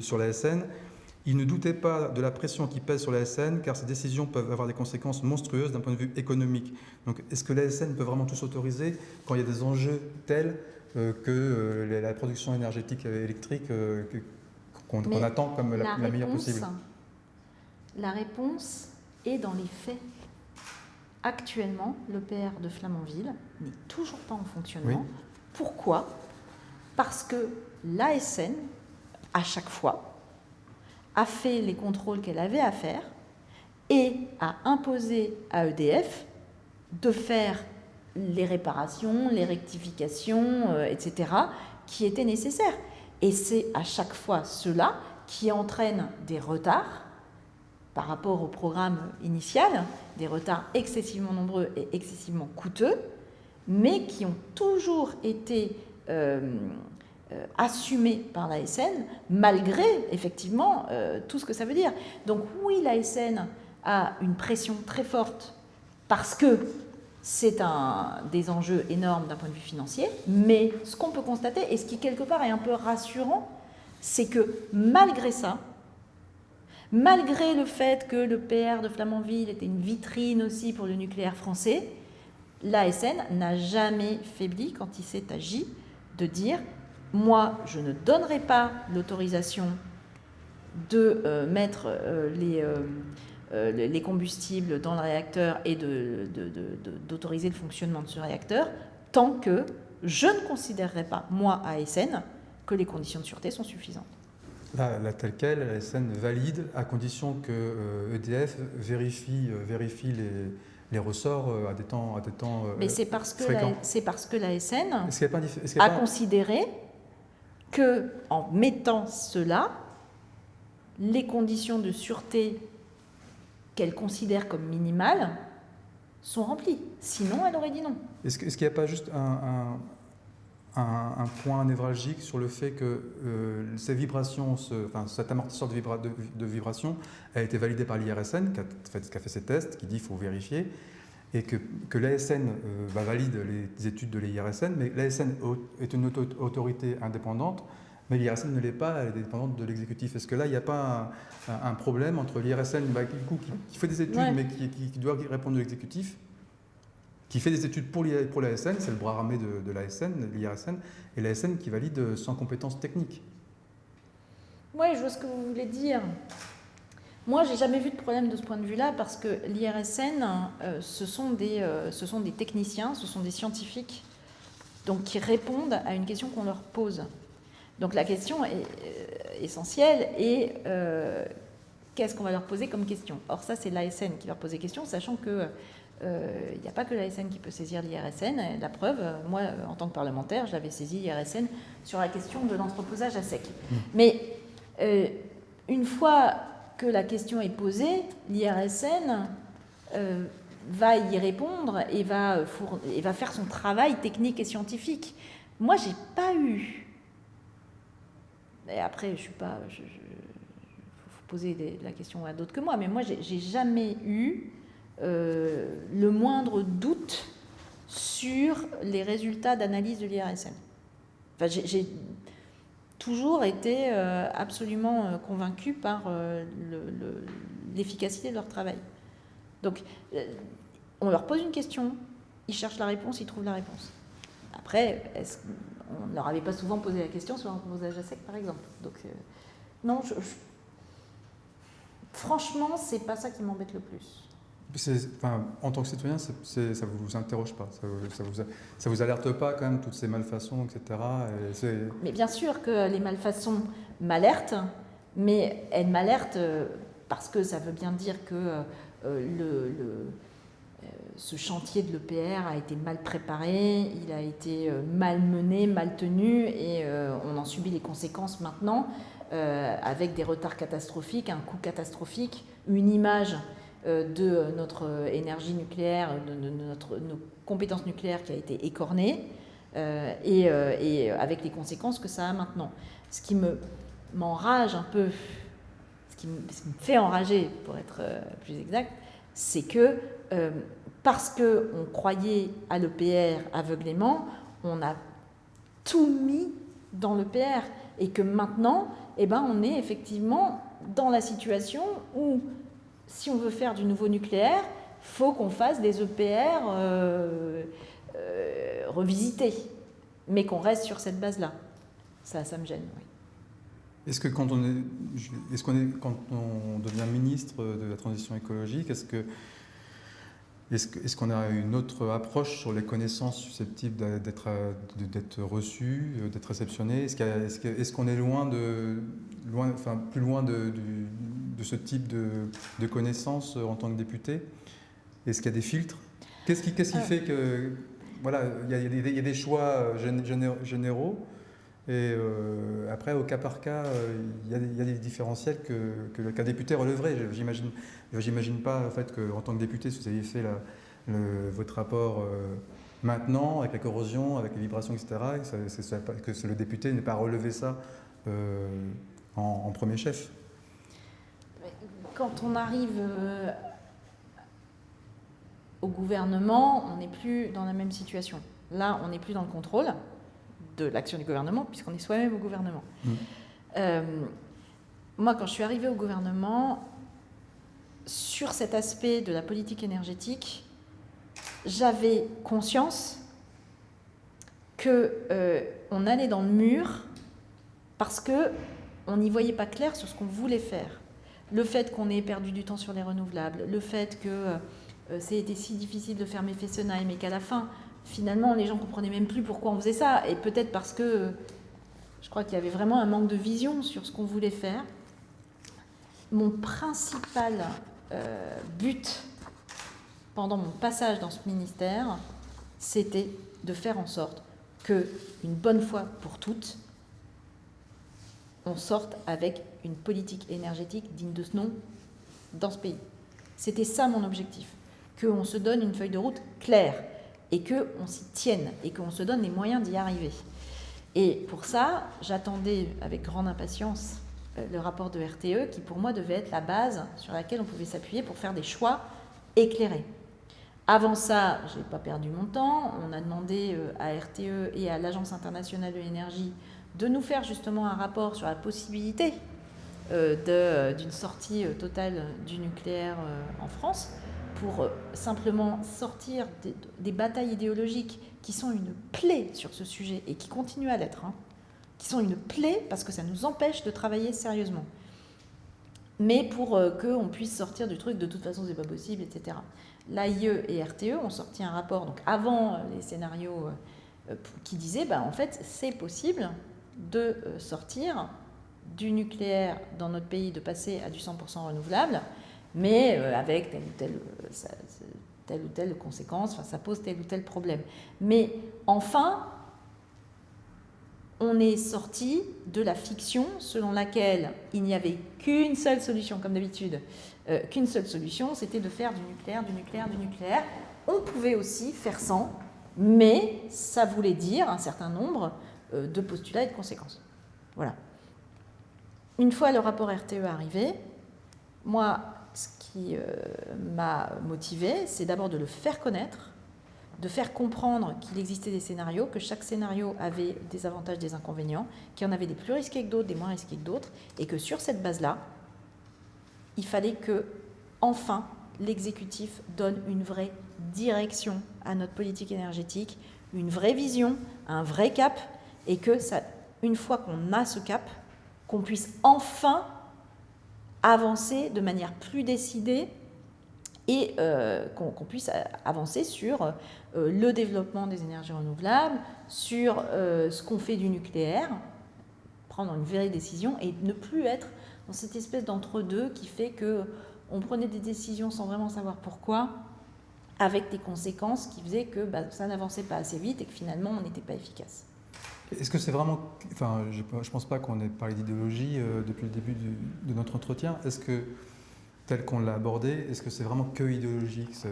sur l'ASN, il ne doutait pas de la pression qui pèse sur l'ASN, car ces décisions peuvent avoir des conséquences monstrueuses d'un point de vue économique. Donc, est-ce que l'ASN peut vraiment tout s'autoriser quand il y a des enjeux tels que euh, la production énergétique électrique euh, qu'on attend comme la, meilleure possible La réponse est dans les faits. Actuellement, l'EPR de Flamanville n'est toujours pas en fonctionnement. Pourquoi? Parce que l'ASN, à chaque fois, a fait les contrôles qu'elle avait à faire et a imposé à EDF de faire les réparations, les rectifications, euh, etc., qui étaient nécessaires. Et c'est à chaque fois cela qui entraîne des retards par rapport au programme initial, des retards excessivement nombreux et excessivement coûteux, mais qui ont toujours été euh, euh, assumés par l'ASN, malgré effectivement tout ce que ça veut dire. Donc oui, l'ASN a une pression très forte parce que c'est un, des enjeux énormes d'un point de vue financier, mais ce qu'on peut constater, et ce qui quelque part est un peu rassurant, c'est que malgré ça, malgré le fait que le PR de Flamanville était une vitrine aussi pour le nucléaire français, l'ASN n'a jamais faibli quand il s'est agi de dire moi, je ne donnerai pas l'autorisation de euh, mettre euh, les, euh, les combustibles dans le réacteur et d'autoriser le fonctionnement de ce réacteur tant que je ne considérerai pas, moi, ASN, que les conditions de sûreté sont suffisantes. Là, telle quelle, ASN valide à condition que EDF euh, e vérifie, euh, vérifie les, les ressorts à des temps, à des temps Mais c'est parce, que c'est parce que l'ASN a, a considéré que en mettant cela, les conditions de sûreté qu'elle considère comme minimales sont remplies. Sinon, elle aurait dit non. Est-ce qu'il n'y a pas juste un, point névralgique sur le fait que euh, cet amortisseur de, vibra, vibration a été validé par l'IRSN, qui, a fait ses tests, qui dit qu'il faut vérifier, et que, l'ASN euh, valide les études de l'IRSN, mais l'ASN est une autorité indépendante mais l'IRSN ne l'est pas, elle est dépendante de l'exécutif. Est-ce que là, il n'y a pas un, problème entre l'IRSN bah, qui, fait des études, mais qui, doit répondre de l'exécutif, qui fait des études pour l'ASN, c'est le bras armé de, de l'ASN, l'IRSN, et l'ASN qui valide sans compétences techniques Oui, je vois ce que vous voulez dire. Moi, j'ai jamais vu de problème de ce point de vue-là parce que l'IRSN, euh, ce, sont des, euh, ce sont des techniciens, ce sont des scientifiques donc, qui répondent à une question qu'on leur pose. Donc la question est, euh, essentielle est euh, qu'est-ce qu'on va leur poser comme question? Or ça, c'est l'ASN qui leur pose des questions, sachant que euh, il n'y a pas que l'ASN qui peut saisir l'IRSN. La preuve, moi, en tant que parlementaire, j'avais saisi l'IRSN sur la question de l'entreposage à sec. Mmh. Mais une fois que la question est posée, l'IRSN va y répondre et va, et va faire son travail technique et scientifique. Moi, j'ai pas eu et après, je suis pas. Il faut poser la question à d'autres que moi, mais moi, j'ai jamais eu euh, le moindre doute sur les résultats d'analyse de l'IRSN. Enfin, j'ai toujours été euh, absolument euh, convaincu par l'efficacité de leur travail. Donc, on leur pose une question, ils cherchent la réponse, ils trouvent la réponse. Après, est-ce on ne leur avait pas souvent posé la question sur l'entreposage à sec, par exemple. Donc, euh, non, je, je... franchement, c'est pas ça qui m'embête le plus. Enfin, en tant que citoyen, ça ne vous interroge pas, ça ne vous, ça vous, alerte pas quand même toutes ces malfaçons, etc. mais bien sûr que les malfaçons m'alertent, mais elles m'alertent euh, parce que ça veut bien dire que euh, le ce chantier de l'EPR a été mal préparé, il a été euh, mal mené, mal tenu et euh, on en subit les conséquences maintenant euh, avec des retards catastrophiques, un coût catastrophique, une image de notre énergie nucléaire, de, nos compétences nucléaires qui a été écornée et, avec les conséquences que ça a maintenant. Ce qui m'enrage un peu, ce qui, me, fait enrager pour être plus exact, c'est que parce qu'on croyait à l'EPR aveuglément, on a tout mis dans l'EPR et que maintenant, eh ben, on est effectivement dans la situation où, si on veut faire du nouveau nucléaire, faut qu'on fasse des EPR euh, euh, revisités, mais qu'on reste sur cette base-là. Ça, ça me gêne, oui. Est-ce que quand on, est, est, qu'on est, quand on devient ministre de la transition écologique, est-ce que est-ce qu'on a une autre approche sur les connaissances susceptibles d'être reçues, d'être réceptionnées? Est-ce qu'on est, loin de, loin, enfin, plus loin de, de ce type de, connaissances en tant que député? Est-ce qu'il y a des filtres? Qu'est-ce qui, euh. fait que voilà, il y, a, il y a des choix généraux et euh, après, au cas par cas, euh, il y, a des différentiels que, qu'un député relèverait. J'imagine, j'imagine pas en fait qu'en tant que député, si vous aviez fait votre rapport euh, maintenant, avec la corrosion, avec les vibrations, etc., que, le député n'ait pas relevé ça en, premier chef. Quand on arrive au gouvernement, on n'est plus dans la même situation. Là, on n'est plus dans le contrôle de l'action du gouvernement, puisqu'on est soi-même au gouvernement. Mm. Euh, moi, quand je suis arrivée au gouvernement, sur cet aspect de la politique énergétique, j'avais conscience que euh, on allait dans le mur parce que on n'y voyait pas clair sur ce qu'on voulait faire. Le fait qu'on ait perdu du temps sur les renouvelables, le fait que euh, c'était si difficile de fermer Fessenheim et qu'à la fin, finalement, les gens ne comprenaient même plus pourquoi on faisait ça. Et peut-être parce que je crois qu'il y avait vraiment un manque de vision sur ce qu'on voulait faire. Mon principal euh, but pendant mon passage dans ce ministère, c'était de faire en sorte que, une bonne fois pour toutes, on sorte avec une politique énergétique digne de ce nom dans ce pays. C'était ça mon objectif, qu'on se donne une feuille de route claire et qu'on s'y tienne et qu'on se donne les moyens d'y arriver. Et pour ça, j'attendais avec grande impatience euh, le rapport de RTE qui pour moi devait être la base sur laquelle on pouvait s'appuyer pour faire des choix éclairés. Avant ça, je n'ai pas perdu mon temps. On a demandé euh, à RTE et à l'Agence internationale de l'énergie de nous faire justement un rapport sur la possibilité euh, d'une sortie totale du nucléaire en France pour euh, simplement sortir des, batailles idéologiques qui sont une plaie sur ce sujet et qui continuent à l'être, hein, qui sont une plaie parce que ça nous empêche de travailler sérieusement. Mais pour euh, qu'on puisse sortir du truc, de toute façon, c'est pas possible, etc. L'AIE et RTE ont sorti un rapport, donc avant euh, les scénarios, qui disait, bah, en fait, c'est possible de sortir du nucléaire dans notre pays, de passer à du 100% renouvelable, mais euh, avec telle ou telle, euh, telle ou telle conséquence, ça pose tel ou tel problème. Mais enfin, on est sorti de la fiction selon laquelle il n'y avait qu'une seule solution, comme d'habitude, euh, qu'une seule solution, c'était de faire du nucléaire, du nucléaire, du nucléaire. On pouvait aussi faire sans, mais ça voulait dire un certain nombre de postulats et de conséquences. Voilà. Une fois le rapport RTE arrivé, moi, qui euh, m'a motivé, c'est d'abord de le faire connaître, de faire comprendre qu'il existait des scénarios, que chaque scénario avait des avantages, des inconvénients, qu'il y en avait des plus risqués que d'autres, des moins risqués que d'autres, et que sur cette base-là, il fallait que, enfin, l'exécutif donne une vraie direction à notre politique énergétique, une vraie vision, un vrai cap, et que ça, une fois qu'on a ce cap, qu'on puisse enfin avancer de manière plus décidée et euh, qu'on puisse avancer sur euh, le développement des énergies renouvelables, sur euh, ce qu'on fait du nucléaire, prendre une vraie décision et ne plus être dans cette espèce d'entre-deux qui fait que on prenait des décisions sans vraiment savoir pourquoi, avec des conséquences qui faisaient que bah, ça n'avançait pas assez vite et que finalement on n'était pas efficace. Est-ce que c'est vraiment. Enfin, je ne pense pas qu'on ait parlé d'idéologie euh, depuis le début de notre entretien. Est-ce que, tel qu'on l'a abordé, est-ce que c'est vraiment que idéologique ce,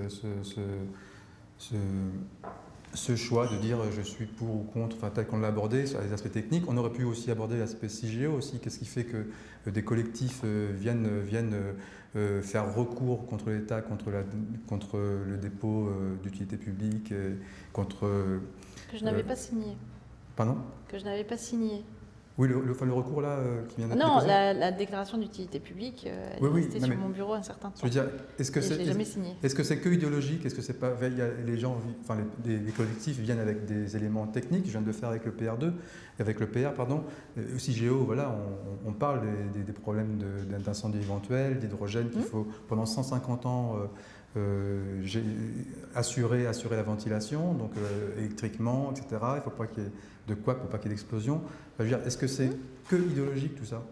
ce, choix de dire je suis pour ou contre, enfin, tel qu'on l'a abordé sur les aspects techniques? On aurait pu aussi aborder l'aspect CIGEO aussi. Qu'est-ce qui fait que euh, des collectifs euh, viennent, faire recours contre l'État, contre, la, contre le dépôt d'utilité publique, contre. Que je n'avais pas signé. Pardon Que je n'avais pas signé. Oui, le, le, recours là euh, qui vient d'être Non, la, la, déclaration d'utilité publique, euh, elle oui, est restée sur mon bureau un certain temps. Je veux dire, est-ce que c'est jamais signé Est-ce que c'est que idéologique Est-ce que c'est pas les gens, enfin les, collectifs viennent avec des éléments techniques Je viens de le faire avec le PR2, avec le PR, pardon. Euh, aussi Géo, voilà, on, parle des, problèmes d'incendie éventuel, d'hydrogène qu'il mmh. faut pendant 150 ans. assurer, assurer la ventilation, donc électriquement, etc. Il ne faut pas qu'il y ait de quoi pour pas qu'il y ait d'explosion. Est-ce que c'est que idéologique tout ça?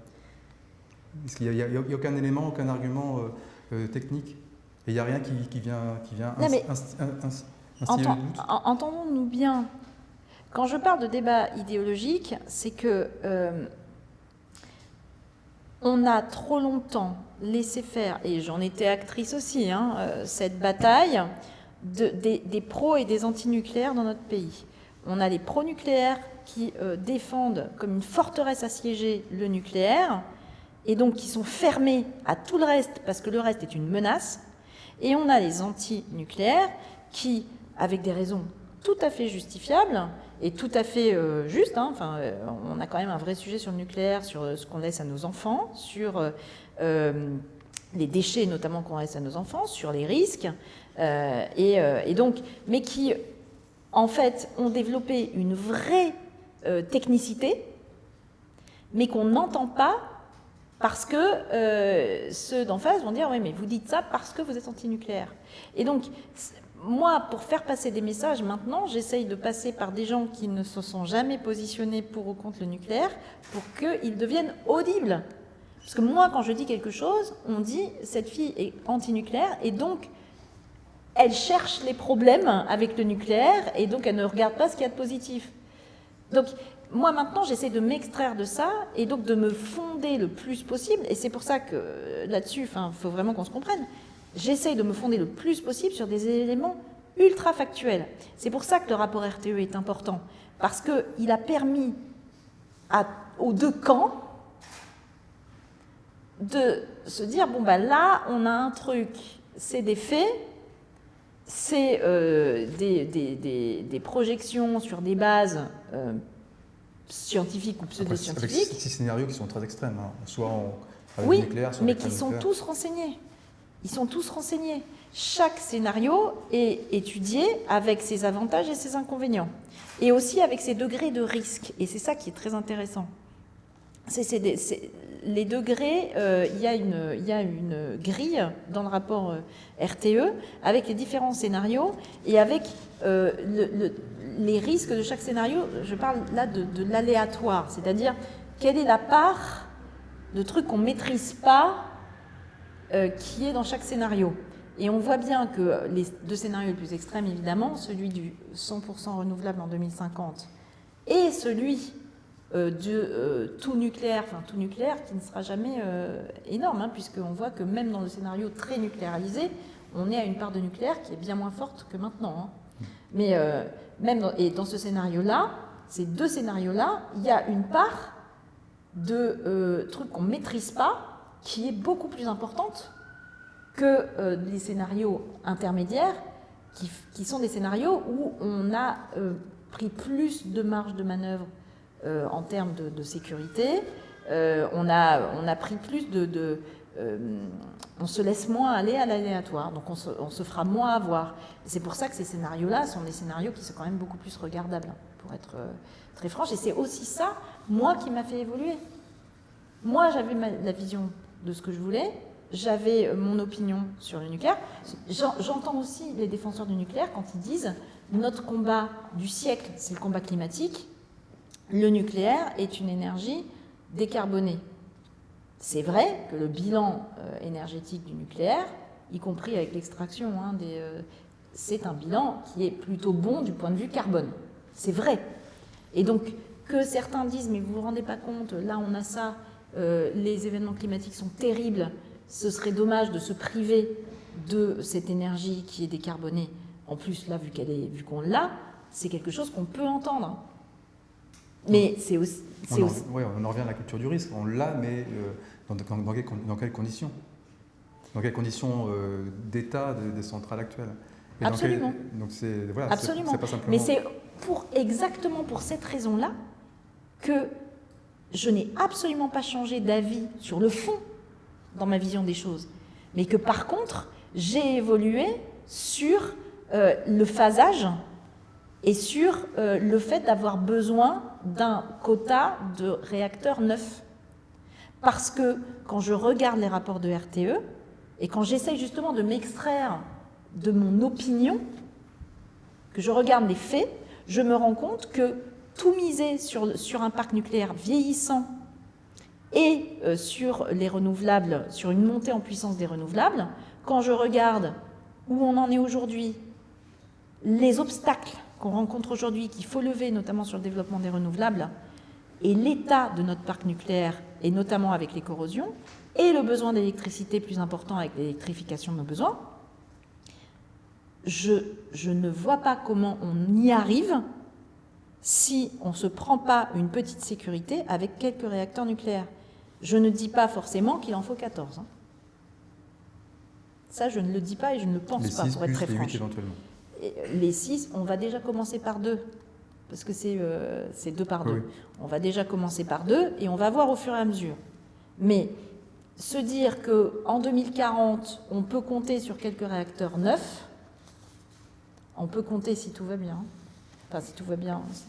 Est-ce qu'il n'y a, aucun élément, aucun argument euh, euh, technique Et il n'y a rien qui, vient, qui vient Entendons-nous bien. Quand je parle de débat idéologique, c'est que euh, on a trop longtemps laissé faire, et j'en étais actrice aussi, hein, cette bataille des, des pros et des antinucléaires dans notre pays. On a les pro-nucléaires qui euh, défendent comme une forteresse assiégée le nucléaire, et donc qui sont fermés à tout le reste parce que le reste est une menace. Et on a les anti-nucléaires qui, avec des raisons tout à fait justifiables et tout à fait euh, justes, hein, enfin, euh, on a quand même un vrai sujet sur le nucléaire, sur ce qu'on laisse à nos enfants, sur les déchets notamment qu'on laisse à nos enfants, sur les risques, et, et, donc, mais qui en fait, ont développé une vraie euh, technicité, mais qu'on n'entend pas parce que euh, ceux d'en face vont dire « oui, mais vous dites ça parce que vous êtes anti-nucléaire ». Et donc, moi, pour faire passer des messages maintenant, j'essaye de passer par des gens qui ne se sont jamais positionnés pour ou contre le nucléaire pour qu'ils deviennent audibles. Parce que moi, quand je dis quelque chose, on dit « cette fille est anti-nucléaire » et donc elle cherche les problèmes avec le nucléaire et donc elle ne regarde pas ce qu'il y a de positif. Donc moi maintenant j'essaie de m'extraire de ça et donc de me fonder le plus possible et c'est pour ça que là-dessus, il faut vraiment qu'on se comprenne, j'essaie de me fonder le plus possible sur des éléments ultra factuels. C'est pour ça que le rapport RTE est important parce qu'il a permis aux deux camps de se dire, bon ben là on a un truc, c'est des faits, c'est euh, des, projections sur des bases euh, scientifiques ou pseudo-scientifiques. Avec six scénarios qui sont très extrêmes, hein. soit avec oui, nucléaire, soit mais qui sont tous renseignés. Ils sont tous renseignés. Chaque scénario est étudié avec ses avantages et ses inconvénients. Et aussi avec ses degrés de risque. Et c'est ça qui est très intéressant. C'est les degrés, euh, il, y a une, grille dans le rapport euh, RTE avec les différents scénarios et avec euh, les risques de chaque scénario. Je parle là de, l'aléatoire, c'est-à-dire quelle est la part de trucs qu'on ne maîtrise pas qui est dans chaque scénario. Et on voit bien que les deux scénarios les plus extrêmes, évidemment, celui du 100% renouvelable en 2050 et celui de euh, tout nucléaire, enfin tout nucléaire qui ne sera jamais euh, énorme, hein, puisqu'on voit que même dans le scénario très nucléarisé, on est à une part de nucléaire qui est bien moins forte que maintenant. Hein. Mais même dans, et dans ce scénario-là, ces deux scénarios-là, il y a une part de trucs qu'on ne maîtrise pas qui est beaucoup plus importante que les scénarios intermédiaires, qui, sont des scénarios où on a pris plus de marge de manœuvre euh, en termes de, sécurité. Euh, on, a, on a pris plus de... Euh, on se laisse moins aller à l'aléatoire, donc on se, fera moins avoir. C'est pour ça que ces scénarios-là sont des scénarios qui sont quand même beaucoup plus regardables, pour être très franche. Et c'est aussi ça, moi, qui m'a fait évoluer. Moi, j'avais la vision de ce que je voulais, j'avais mon opinion sur le nucléaire. J'entends aussi les défenseurs du nucléaire quand ils disent notre combat du siècle, c'est le combat climatique, le nucléaire est une énergie décarbonée. C'est vrai que le bilan euh, énergétique du nucléaire, y compris avec l'extraction, hein, euh, c'est un bilan qui est plutôt bon du point de vue carbone. C'est vrai. Et donc, que certains disent, mais vous ne vous rendez pas compte, là on a ça, euh, les événements climatiques sont terribles, ce serait dommage de se priver de cette énergie qui est décarbonée. En plus, là, vu qu'on l'a, c'est quelque chose qu'on peut entendre. Mais c'est aussi, on, en, Oui, on en revient à la culture du risque. On l'a, mais euh, dans, dans, quelles conditions? Dans quelles conditions euh, d'état des, centrales actuelles? Absolument. donc c'est voilà, Absolument. Pas simplement... Mais c'est pour exactement pour cette raison-là que je n'ai absolument pas changé d'avis sur le fond dans ma vision des choses, mais que par contre, j'ai évolué sur euh, le phasage et sur euh, le fait d'avoir besoin d'un quota de réacteurs neufs. Parce que quand je regarde les rapports de RTE, et quand j'essaye justement de m'extraire de mon opinion, que je regarde les faits, je me rends compte que tout miser sur, un parc nucléaire vieillissant et euh, sur les renouvelables, sur une montée en puissance des renouvelables, quand je regarde où on en est aujourd'hui, les obstacles qu'on rencontre aujourd'hui, qu'il faut lever, notamment sur le développement des renouvelables, et l'état de notre parc nucléaire, et notamment avec les corrosions, et le besoin d'électricité plus important avec l'électrification de nos besoins, je, je, ne vois pas comment on y arrive si on ne se prend pas une petite sécurité avec quelques réacteurs nucléaires. Je ne dis pas forcément qu'il en faut 14. Hein. Ça, je ne le dis pas et je ne le pense pas, pour être très franche. Les 6, on va déjà commencer par deux, parce que c'est euh, deux par deux. On va déjà commencer par deux et on va voir au fur et à mesure. Mais se dire qu'en 2040, on peut compter sur quelques réacteurs neufs, on peut compter si tout va bien. Enfin, si tout va bien, ça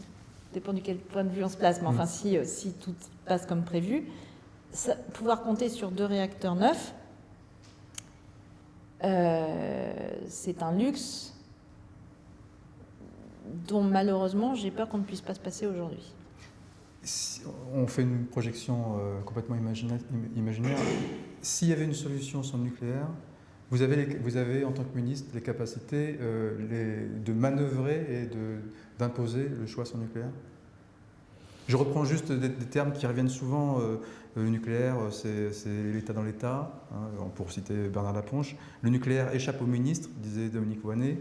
dépend du quel point de vue on se place, mais enfin, mm. si, euh, si tout passe comme prévu, pouvoir compter sur deux réacteurs neufs, c'est un luxe dont malheureusement j'ai peur qu'on ne puisse pas se passer aujourd'hui. on fait une projection euh, complètement imaginaire. S'il y avait une solution sans nucléaire, vous avez, vous avez en tant que ministre les capacités euh, de manœuvrer et d'imposer le choix sans nucléaire? Je reprends juste des, termes qui reviennent souvent. Euh, le nucléaire, c'est l'État dans l'État, hein, pour citer Bernard Laponche. Le nucléaire échappe au ministre, disait Dominique Voinet,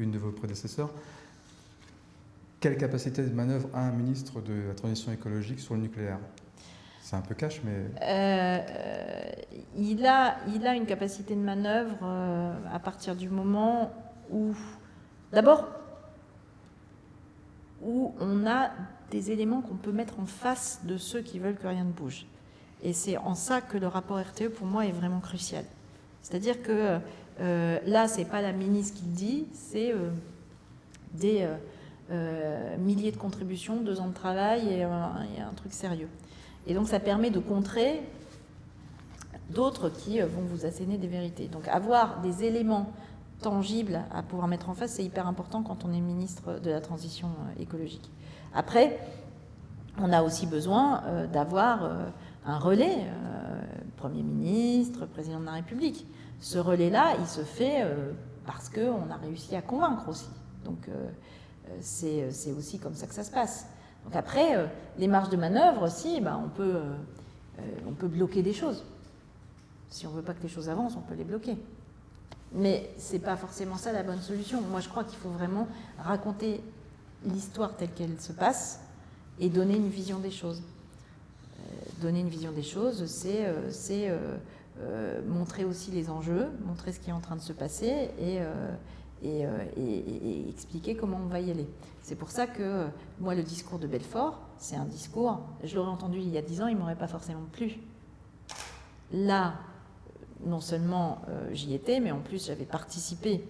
une de vos prédécesseurs. Quelle capacité de manœuvre a un ministre de la transition écologique sur le nucléaire? C'est un peu cash, mais... Euh, il, a, il a une capacité de manœuvre euh, à partir du moment où, d'abord, où on a des éléments qu'on peut mettre en face de ceux qui veulent que rien ne bouge. Et c'est en ça que le rapport RTE, pour moi, est vraiment crucial. C'est-à-dire que euh, là, ce n'est pas la ministre qui le dit, c'est des euh, milliers de contributions, deux ans de travail et, un truc sérieux. Et donc ça permet de contrer d'autres qui euh, vont vous asséner des vérités. Donc avoir des éléments tangibles à pouvoir mettre en face, c'est hyper important quand on est ministre de la transition euh, écologique. Après, on a aussi besoin d'avoir un relais, Premier ministre, Président de la République. Ce relais-là, il se fait parce qu'on a réussi à convaincre aussi. Donc euh, c'est aussi comme ça que ça se passe. Donc après, euh, les marges de manœuvre aussi, bah, on, peut, euh, on peut bloquer des choses. Si on ne veut pas que les choses avancent, on peut les bloquer. Mais ce n'est pas forcément ça la bonne solution. Moi, je crois qu'il faut vraiment raconter l'histoire telle qu'elle se passe et donner une vision des choses. donner une vision des choses, c'est montrer aussi les enjeux, montrer ce qui est en train de se passer et, euh, et, expliquer comment on va y aller. C'est pour ça que euh, moi, le discours de Belfort, c'est un discours, je l'aurais entendu il y a dix ans, il ne m'aurait pas forcément plu. Là, non seulement euh, j'y étais, mais en plus j'avais participé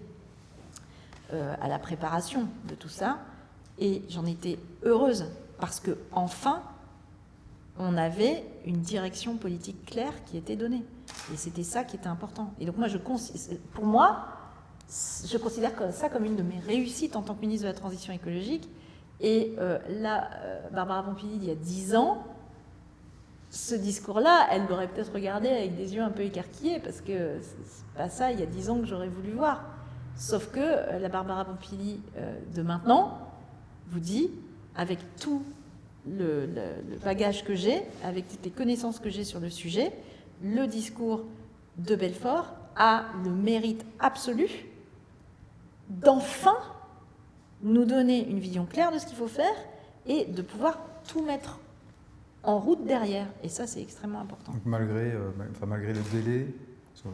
à la préparation de tout ça, et j'en étais heureuse, parce que enfin, on avait une direction politique claire qui était donnée. Et c'était ça qui était important. Et donc moi, pour moi, je considère ça comme une de mes réussites en tant que ministre de la Transition écologique. Et euh, là, euh, Barbara Pompili, il y a dix ans, ce discours-là, elle l'aurait peut-être regardé avec des yeux un peu écarquillés, parce que c'est pas ça, il y a dix ans, que j'aurais voulu voir. Sauf que euh, la Barbara Pompili de maintenant vous dit, avec tout le bagage que j'ai, avec toutes les connaissances que j'ai sur le sujet, le discours de Belfort a le mérite absolu d'enfin nous donner une vision claire de ce qu'il faut faire et de pouvoir tout mettre en route derrière. Et ça, c'est extrêmement important. malgré, euh, enfin, malgré le délai,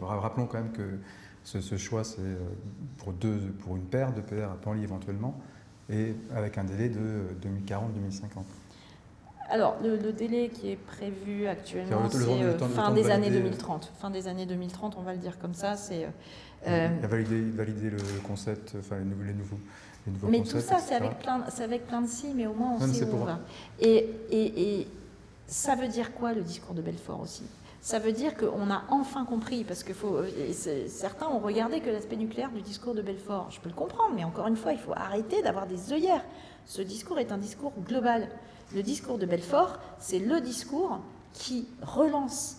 rappelons quand même que ce, choix, c'est euh, pour, deux, pour une paire de paires à Panly éventuellement, et avec un délai de 2040-2050. alors, le, délai qui est prévu actuellement, c'est fin des années 2030. Fin des années 2030, on va le dire comme ça. C'est euh, valider, valider, le concept, enfin les nouveaux, les nouveaux mais tout ça, c'est avec, plein, avec plein de si, mais au moins on sait où on va. Et, et, et, ça veut dire quoi le discours de Belfort aussi? Ça veut dire qu'on a enfin compris, parce que faut, certains ont regardé que l'aspect nucléaire du discours de Belfort. Je peux le comprendre, mais encore une fois, il faut arrêter d'avoir des œillères. Ce discours est un discours global. Le discours de Belfort, c'est le discours qui relance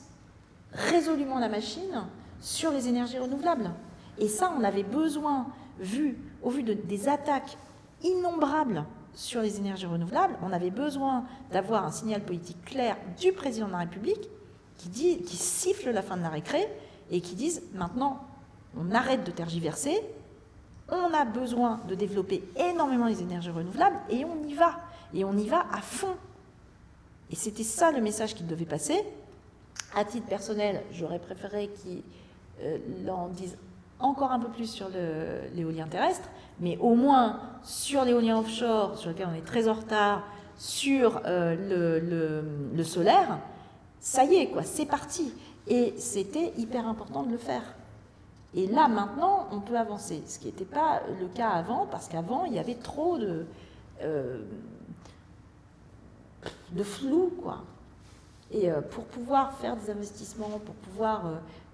résolument la machine sur les énergies renouvelables. Et ça, on avait besoin, vu, au vu de, des attaques innombrables sur les énergies renouvelables, on avait besoin d'avoir un signal politique clair du président de la République qui, dit, qui siffle la fin de la récré et qui disent maintenant, on arrête de tergiverser, on a besoin de développer énormément les énergies renouvelables et on y va. Et on y va à fond. Et c'était ça le message qu'il devait passer. À titre personnel, j'aurais préféré qu'ils euh, en disent encore un peu plus sur l'éolien terrestre, mais au moins sur l'éolien offshore, sur lequel on est très en retard, sur euh, le, solaire, ça y est, quoi, c'est parti. Et c'était hyper important de le faire. Et là, maintenant, on peut avancer, ce qui n'était pas le cas avant, parce qu'avant, il y avait trop de, euh, de flou, quoi. Et euh, pour pouvoir faire des investissements, pour pouvoir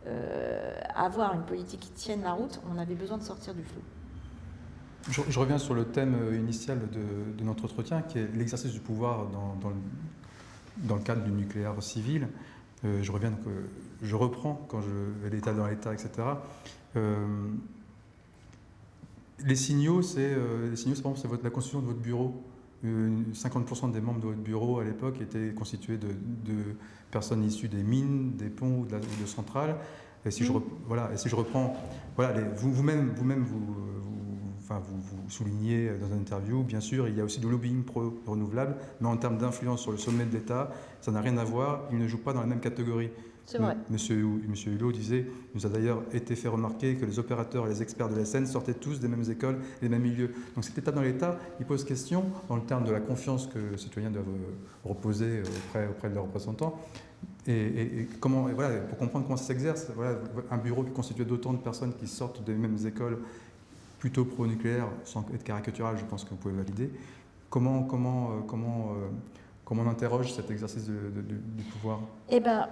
euh, avoir une politique qui tienne la route, on avait besoin de sortir du flou. Je, reviens sur le thème initial de, notre entretien, qui est l'exercice du pouvoir dans, dans, le, cadre du nucléaire civil. je reviens donc je reprends quand je l'état dans l'état, etc. Euh, les signaux, c'est euh, les signaux, la constitution de votre bureau. 50% euh, des membres de votre bureau à l'époque étaient constitués de, personnes issues des mines, des ponts ou de, centrales. Et si, je, voilà, et si je reprends, voilà, vous-même, vous-même, vous, enfin, vous, vous, soulignez dans une interview, bien sûr, il y a aussi du lobbying pro-renouvelable, mais en termes d'influence sur le sommet de l'État, ça n'a rien à voir, ils ne jouent pas dans la même catégorie. Monsieur, Monsieur Hulot disait, nous a d'ailleurs été fait remarquer que les opérateurs et les experts de la scène sortaient tous des mêmes écoles des mêmes milieux. Donc cet état dans l'État, il pose question, dans le terme de la confiance que les citoyens doivent euh, reposer auprès, auprès de leurs représentants. Et, comment, voilà, pour comprendre comment ça s'exerce, voilà, un bureau qui est constitué d'autant de personnes qui sortent des mêmes écoles, plutôt pro-nucléaire, sans être caricatural, je pense que vous pouvez valider. Comment, comment, euh, comment, euh, comment on interroge cet exercice du pouvoir? Eh ben,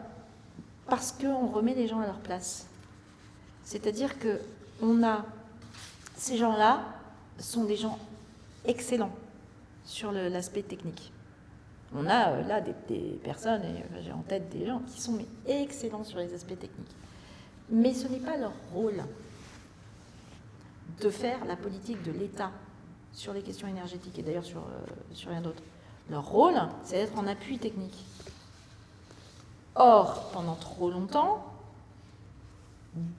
parce qu'on remet les gens à leur place. C'est-à-dire que on a ces gens-là sont des gens excellents sur l'aspect technique. On a euh, là des, personnes, et j'ai en tête des gens qui sont excellents sur les aspects techniques. Mais ce n'est pas leur rôle de faire la politique de l'État sur les questions énergétiques et d'ailleurs sur, euh, sur rien d'autre. Leur rôle, c'est d'être en appui technique. Or, pendant trop longtemps,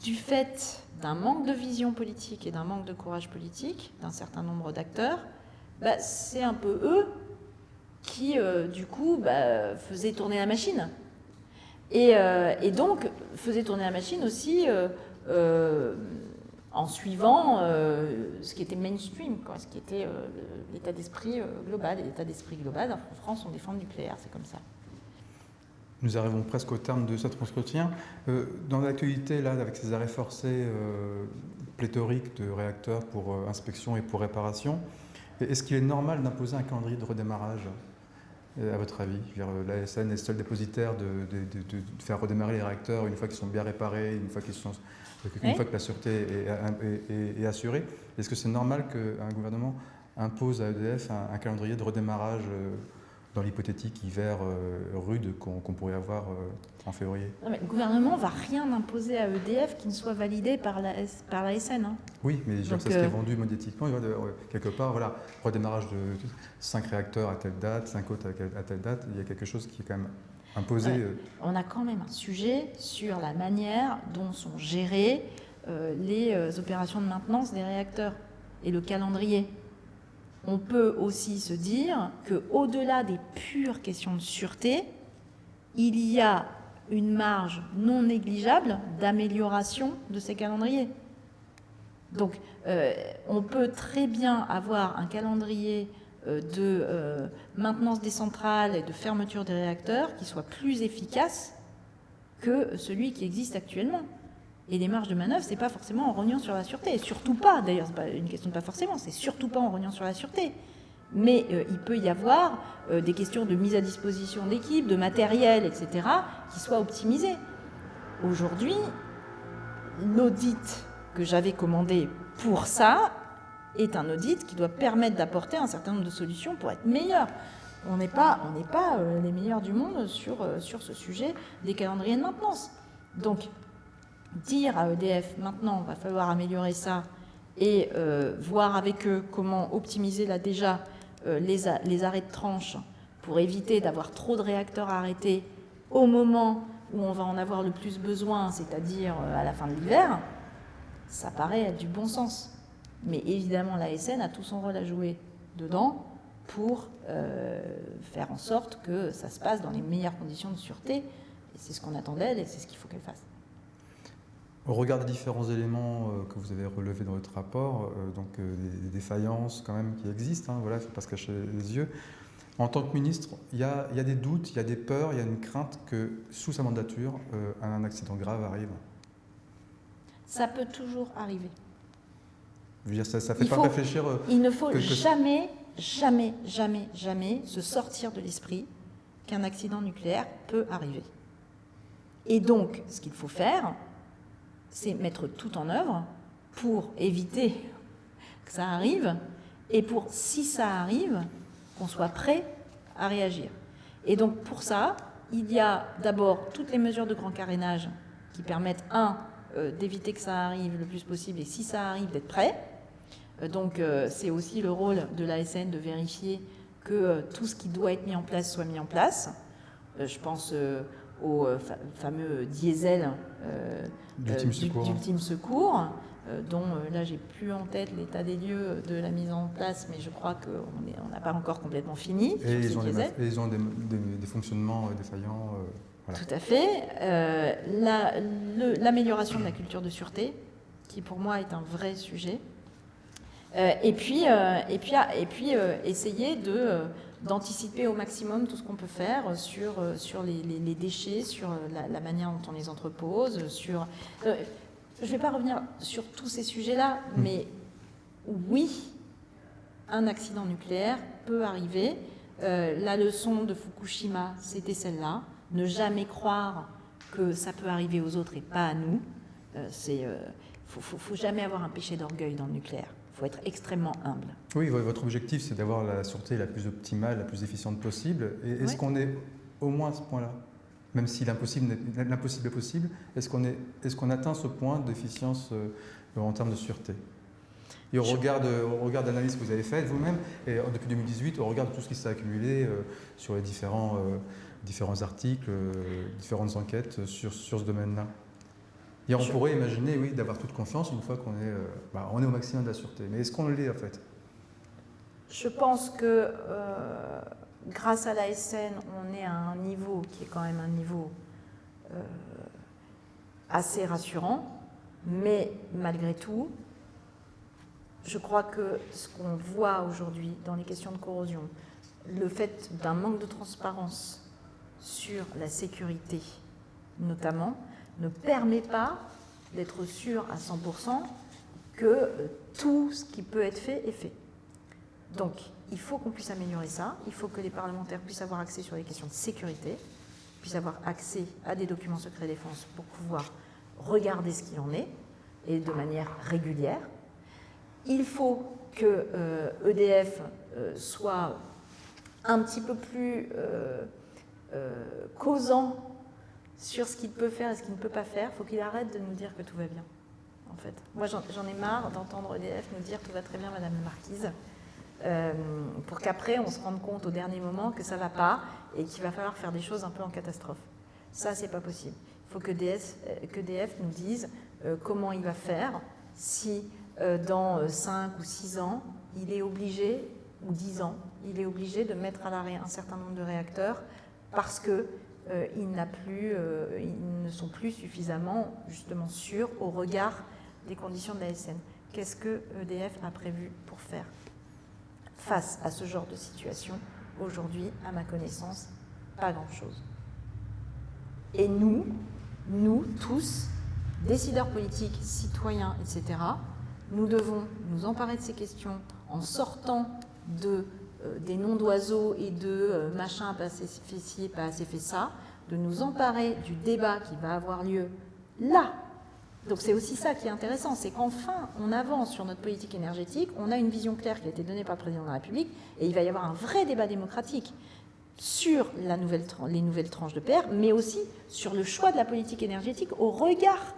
du fait d'un manque de vision politique et d'un manque de courage politique d'un certain nombre d'acteurs, bah, c'est un peu eux qui, euh, du coup, bah, faisaient tourner la machine. Et, euh, donc, faisaient tourner la machine aussi euh, en suivant ce qui était mainstream, quoi, ce qui était l'état d'esprit global. Et l'état d'esprit global, en France, on défend le nucléaire, c'est comme ça. Nous arrivons presque au terme de cet entretien. Euh, dans l'actualité, là, avec ces arrêts forcés euh, pléthoriques de réacteurs pour euh, inspection et pour réparation, est-ce qu'il est normal d'imposer un calendrier de redémarrage, à votre avis? La SN est seul dépositaire de, faire redémarrer les réacteurs une fois qu'ils sont bien réparés, une fois, qu'ils sont, une fois que la sûreté est, assurée. Est-ce que c'est normal qu'un gouvernement impose à EDF un calendrier de redémarrage dans l'hypothétique hiver euh, rude qu'on pourrait avoir euh, en février Le gouvernement ne va rien imposer à EDF qui ne soit validé par la, par la SN. Hein. Oui, mais c'est ce qui est euh, vendu médiatiquement. Quelque part, voilà, redémarrage de 5 réacteurs à telle date, 5 autres à telle date, il y a quelque chose qui est quand même imposé. On a quand même un sujet sur la manière dont sont gérées les opérations de maintenance des réacteurs et le calendrier on peut aussi se dire qu'au-delà des pures questions de sûreté, il y a une marge non négligeable d'amélioration de ces calendriers. Donc, euh, on peut très bien avoir un calendrier de maintenance des centrales et de fermeture des réacteurs qui soit plus efficace que celui qui existe actuellement. Et les marges de manœuvre, c'est pas forcément en rognant sur la sûreté. surtout pas, d'ailleurs, c'est pas une question de pas forcément, c'est surtout pas en rognant sur la sûreté. Mais euh, il peut y avoir euh, des questions de mise à disposition d'équipes, de matériel, etc., qui soient optimisées. Aujourd'hui, l'audit que j'avais commandé pour ça est un audit qui doit permettre d'apporter un certain nombre de solutions pour être meilleur. On n'est pas, on pas euh, les meilleurs du monde sur, sur ce sujet des calendriers de maintenance. Donc, dire à EDF, maintenant, il va falloir améliorer ça et euh, voir avec eux comment optimiser là déjà euh, les, arrêts de tranche pour éviter d'avoir trop de réacteurs arrêtés au moment où on va en avoir le plus besoin, c'est-à-dire euh, à la fin de l'hiver, ça paraît du bon sens. Mais évidemment, l'ASN a tout son rôle à jouer dedans pour faire en sorte que ça se passe dans les meilleures conditions de sûreté. Et c'est ce qu'on attend d'elle et c'est ce qu'il faut qu'elle fasse. Au regard des différents éléments euh, que vous avez relevés dans votre rapport, euh, donc euh, des, défaillances quand même qui existent, hein, voilà, il ne faut pas se cacher les yeux. En tant que ministre, il y, a, des doutes, il y a des peurs, il y a une crainte que sous sa mandature, un accident grave arrive. Ça peut toujours arriver. Je veux dire, ça ne fait pas réfléchir. il ne faut jamais, jamais, jamais, jamais se sortir de l'esprit qu'un accident nucléaire peut arriver. Et donc, ce qu'il faut faire, c'est mettre tout en œuvre pour éviter que ça arrive et pour, si ça arrive, qu'on soit prêt à réagir. Et donc pour ça, il y a d'abord toutes les mesures de grand carénage qui permettent, un, euh, d'éviter que ça arrive le plus possible et si ça arrive, d'être prêt. Euh, donc euh, c'est aussi le rôle de l'ASN de vérifier que tout ce qui doit être mis en place soit mis en place. je pense au fameux diesel d'ultime secours, secours euh, dont euh, là j'ai plus en tête l'état des lieux de la mise en place, mais je crois qu'on n'a pas encore complètement fini. Et ils ont, des, ils ont, des, fonctionnements euh, défaillants. Tout à fait. L'amélioration de la culture de sûreté, qui pour moi est un vrai sujet. et puis, et puis, et puis essayer de d'anticiper au maximum tout ce qu'on peut faire sur, euh, sur les, les, déchets, sur euh, la, manière dont on les entrepose, sur... Euh, je ne vais pas revenir sur tous ces sujets-là, hmm. mais oui, un accident nucléaire peut arriver. la leçon de Fukushima, c'était celle-là. Ne jamais croire que ça peut arriver aux autres et pas à nous. Il ne faut, faut, faut jamais avoir un péché d'orgueil dans le nucléaire faut être extrêmement humble. Oui, votre objectif, c'est d'avoir la sûreté la plus optimale, la plus efficiente possible. Est-ce qu'on est au moins à ce point-là? Même si l'impossible est possible, est-ce qu'on est, est qu'on atteint ce point d'efficience euh, en termes de sûreté? Et au regard, de, regard l'analyse que vous avez faite vous-même, et depuis 2018, au regard de tout ce qui s'est accumulé euh, sur les différents, euh, différents articles, différentes enquêtes sur, sur ce domaine-là? Et on pourrait imaginer, oui, d'avoir toute confiance une fois qu'on est, euh, bah, on est au maximum de la sûreté. Mais est-ce qu'on l'est en fait? Je pense que euh, grâce à la SN, on est à un niveau qui est quand même un niveau euh, assez rassurant. Mais malgré tout, je crois que ce qu'on voit aujourd'hui dans les questions de corrosion, le fait d'un manque de transparence sur la sécurité notamment, ne permet pas d'être sûr à 100% que euh, tout ce qui peut être fait est fait. Donc, il faut qu'on puisse améliorer ça. Il faut que les parlementaires puissent avoir accès sur les questions de sécurité, puissent avoir accès à des documents secrets défense pour pouvoir regarder ce qu'il en est, et de manière régulière. Il faut que EDF euh, e euh, soit un petit peu plus causant sur ce qu'il peut faire et ce qu'il ne peut pas faire, faut qu'il arrête de nous dire que tout va bien. En fait. Moi, j'en ai marre d'entendre EDF nous dire tout va très bien, Madame la Marquise, euh, pour qu'après, on se rende compte au dernier moment que ça ne va pas et qu'il va falloir faire des choses un peu en catastrophe. Ça, c'est pas possible. Il faut que EDF, que nous dise euh, comment il va faire si euh, dans 5 ou 6 ans, il est obligé, ou 10 ans, il est obligé de mettre à l'arrêt un certain nombre de réacteurs parce que euh, plus, euh, ils ne sont plus suffisamment justement sûrs au regard des conditions de la SN. Qu'est-ce que EDF a prévu pour faire face à ce genre de situation, aujourd'hui, à ma connaissance, pas grand-chose. Et nous, nous tous, décideurs politiques, citoyens, etc., nous devons nous emparer de ces questions en sortant de, des noms d'oiseaux et de euh, machin pas assez fait ci, pas assez fait ça, de nous emparer du débat qui va avoir lieu là. Donc c'est aussi ça qui est intéressant, c'est qu'enfin on avance sur notre politique énergétique, on a une vision claire qui a été donnée par le président de la République et il va y avoir un vrai débat démocratique sur les nouvelles tranches de PR, mais aussi sur le choix de la politique énergétique au regard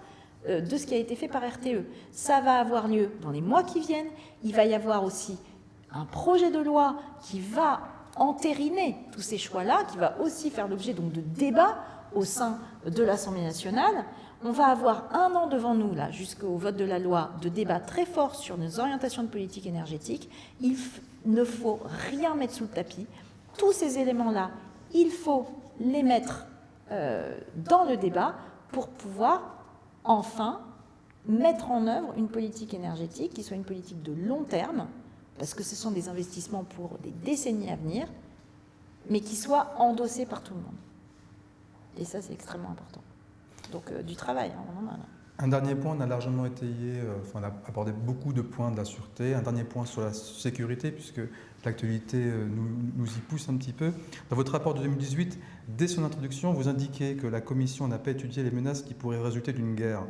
euh, de ce qui a été fait par RTE. Ça va avoir lieu dans les mois qui viennent. Il va y avoir aussi un projet de loi qui va entériner tous ces choix-là, qui va aussi faire l'objet de débats au sein de l'Assemblée nationale. On va avoir un an devant nous, là, jusqu'au vote de la loi, de débats très forts sur nos orientations de politique énergétique. Il ne faut rien mettre sous le tapis. Tous ces éléments-là, il faut les mettre euh, dans le débat pour pouvoir enfin mettre en œuvre une politique énergétique qui soit une politique de long terme, parce que ce sont des investissements pour des décennies à venir, mais qui soit endossée par tout le monde. Et ça, c'est extrêmement important. Donc, euh, du travail, hein, en a. Un dernier point, on a largement étayé, euh, on a abordé beaucoup de points de la sûreté. Un dernier point sur la sécurité, puisque l'actualité euh, nous, y pousse un petit peu. Dans votre rapport de 2018, dès son introduction, vous indiquez que la Commission n'a pas étudié les menaces qui pourraient résulter d'une guerre.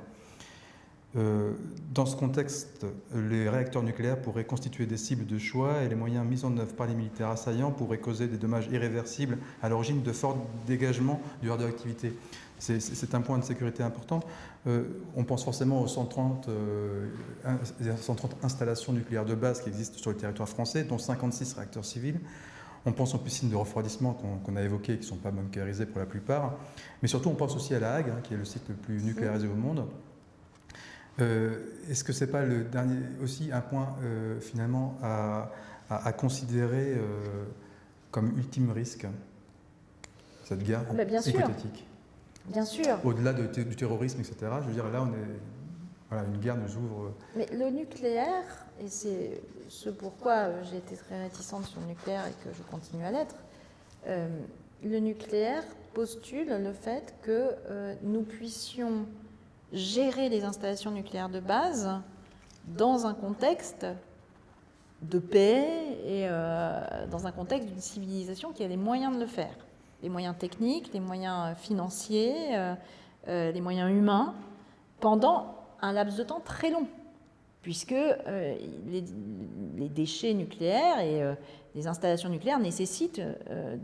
Euh, dans ce contexte, les réacteurs nucléaires pourraient constituer des cibles de choix et les moyens mis en œuvre par les militaires assaillants pourraient causer des dommages irréversibles à l'origine de forts dégagements de radioactivité. C'est un point de sécurité important. Euh, on pense forcément aux 130, 130, euh, installations nucléaires de base qui existent sur le territoire français, dont 56 réacteurs civils. On pense aux piscines de refroidissement qu'on a évoquées, qui ne sont pas bunkérisées pour la plupart. Mais surtout, on pense aussi à La Hague, hein, qui est le site le plus nucléarisé au monde. Euh, est-ce que ce n'est pas le dernier, aussi un point finalement à, considérer comme ultime risque, cette guerre ah bah bien hypothétique? Bien sûr. Au-delà du terrorisme, etc. Je veux dire, là, on est, voilà, une guerre nous ouvre. Mais le nucléaire, et c'est ce pourquoi j'ai été très réticente sur le nucléaire et que je continue à l'être, euh, le nucléaire postule le fait que euh, nous puissions gérer les installations nucléaires de base dans un contexte de paix et euh, dans un contexte d'une civilisation qui a les moyens de le faire. Les moyens techniques, les moyens euh, financiers, euh, les moyens humains, pendant un laps de temps très long, puisque les, déchets nucléaires et les installations nucléaires nécessitent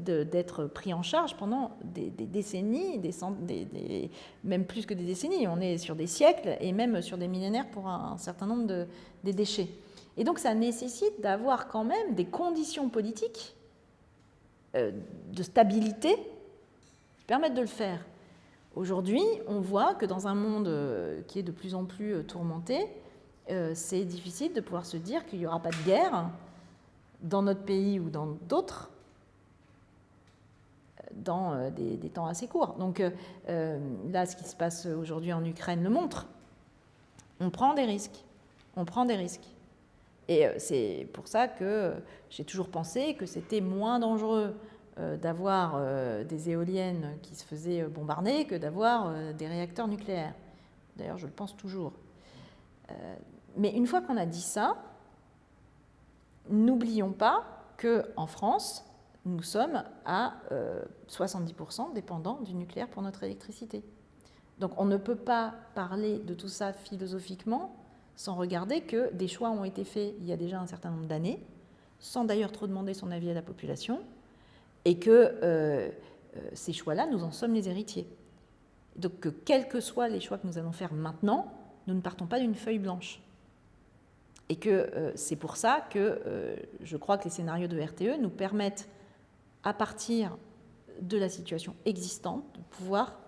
d'être pris en charge pendant des, décennies, des, même plus que des décennies. On est sur des siècles et même sur des millénaires pour un, certain nombre de des déchets. Et donc ça nécessite d'avoir quand même des conditions politiques euh, de stabilité qui permettent de le faire. Aujourd'hui, on voit que dans un monde euh, qui est de plus en plus euh, tourmenté, c'est difficile de pouvoir se dire qu'il n'y aura pas de guerre dans notre pays ou dans d'autres dans des, temps assez courts. Donc là, ce qui se passe aujourd'hui en Ukraine le montre. On prend des risques. On prend des risques. Et euh, c'est pour ça que j'ai toujours pensé que c'était moins dangereux euh, d'avoir euh, des éoliennes qui se faisaient bombarder que d'avoir des réacteurs nucléaires. D'ailleurs, je le pense toujours. Mais une fois qu'on a dit ça, n'oublions pas qu'en France, nous sommes à 70% dépendants du nucléaire pour notre électricité. Donc on ne peut pas parler de tout ça philosophiquement sans regarder que des choix ont été faits il y a déjà un certain nombre d'années, sans d'ailleurs trop demander son avis à la population, et que euh, euh, ces choix-là, nous en sommes les héritiers. Donc que quels que soient les choix que nous allons faire maintenant, nous ne partons pas d'une feuille blanche. Et que euh, c'est pour ça que je crois que les scénarios de RTE nous permettent, à partir de la situation existante, de pouvoir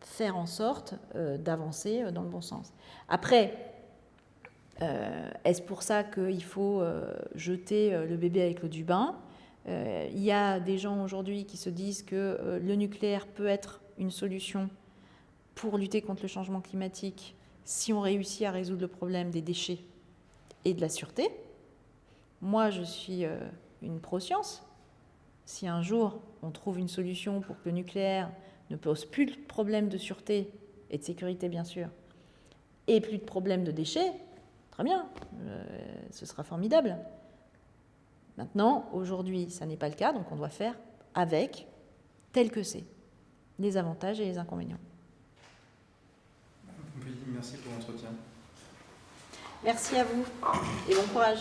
faire en sorte d'avancer dans le bon sens. Après, euh, est-ce pour ça qu'il faut euh, jeter euh, le bébé avec l'eau du bain? Il y a des gens aujourd'hui qui se disent que le nucléaire peut être une solution pour lutter contre le changement climatique si on réussit à résoudre le problème des déchets et de la sûreté. Moi, je suis euh, une pro-science. Si un jour on trouve une solution pour que le nucléaire ne pose plus de problème de sûreté et de sécurité, bien sûr, et plus de problème de déchets, très bien, euh, ce sera formidable. Maintenant, aujourd'hui, ça n'est pas le cas, donc on doit faire avec, tel que c'est, les avantages et les inconvénients. Merci pour l'entretien. Merci à vous et bon courage.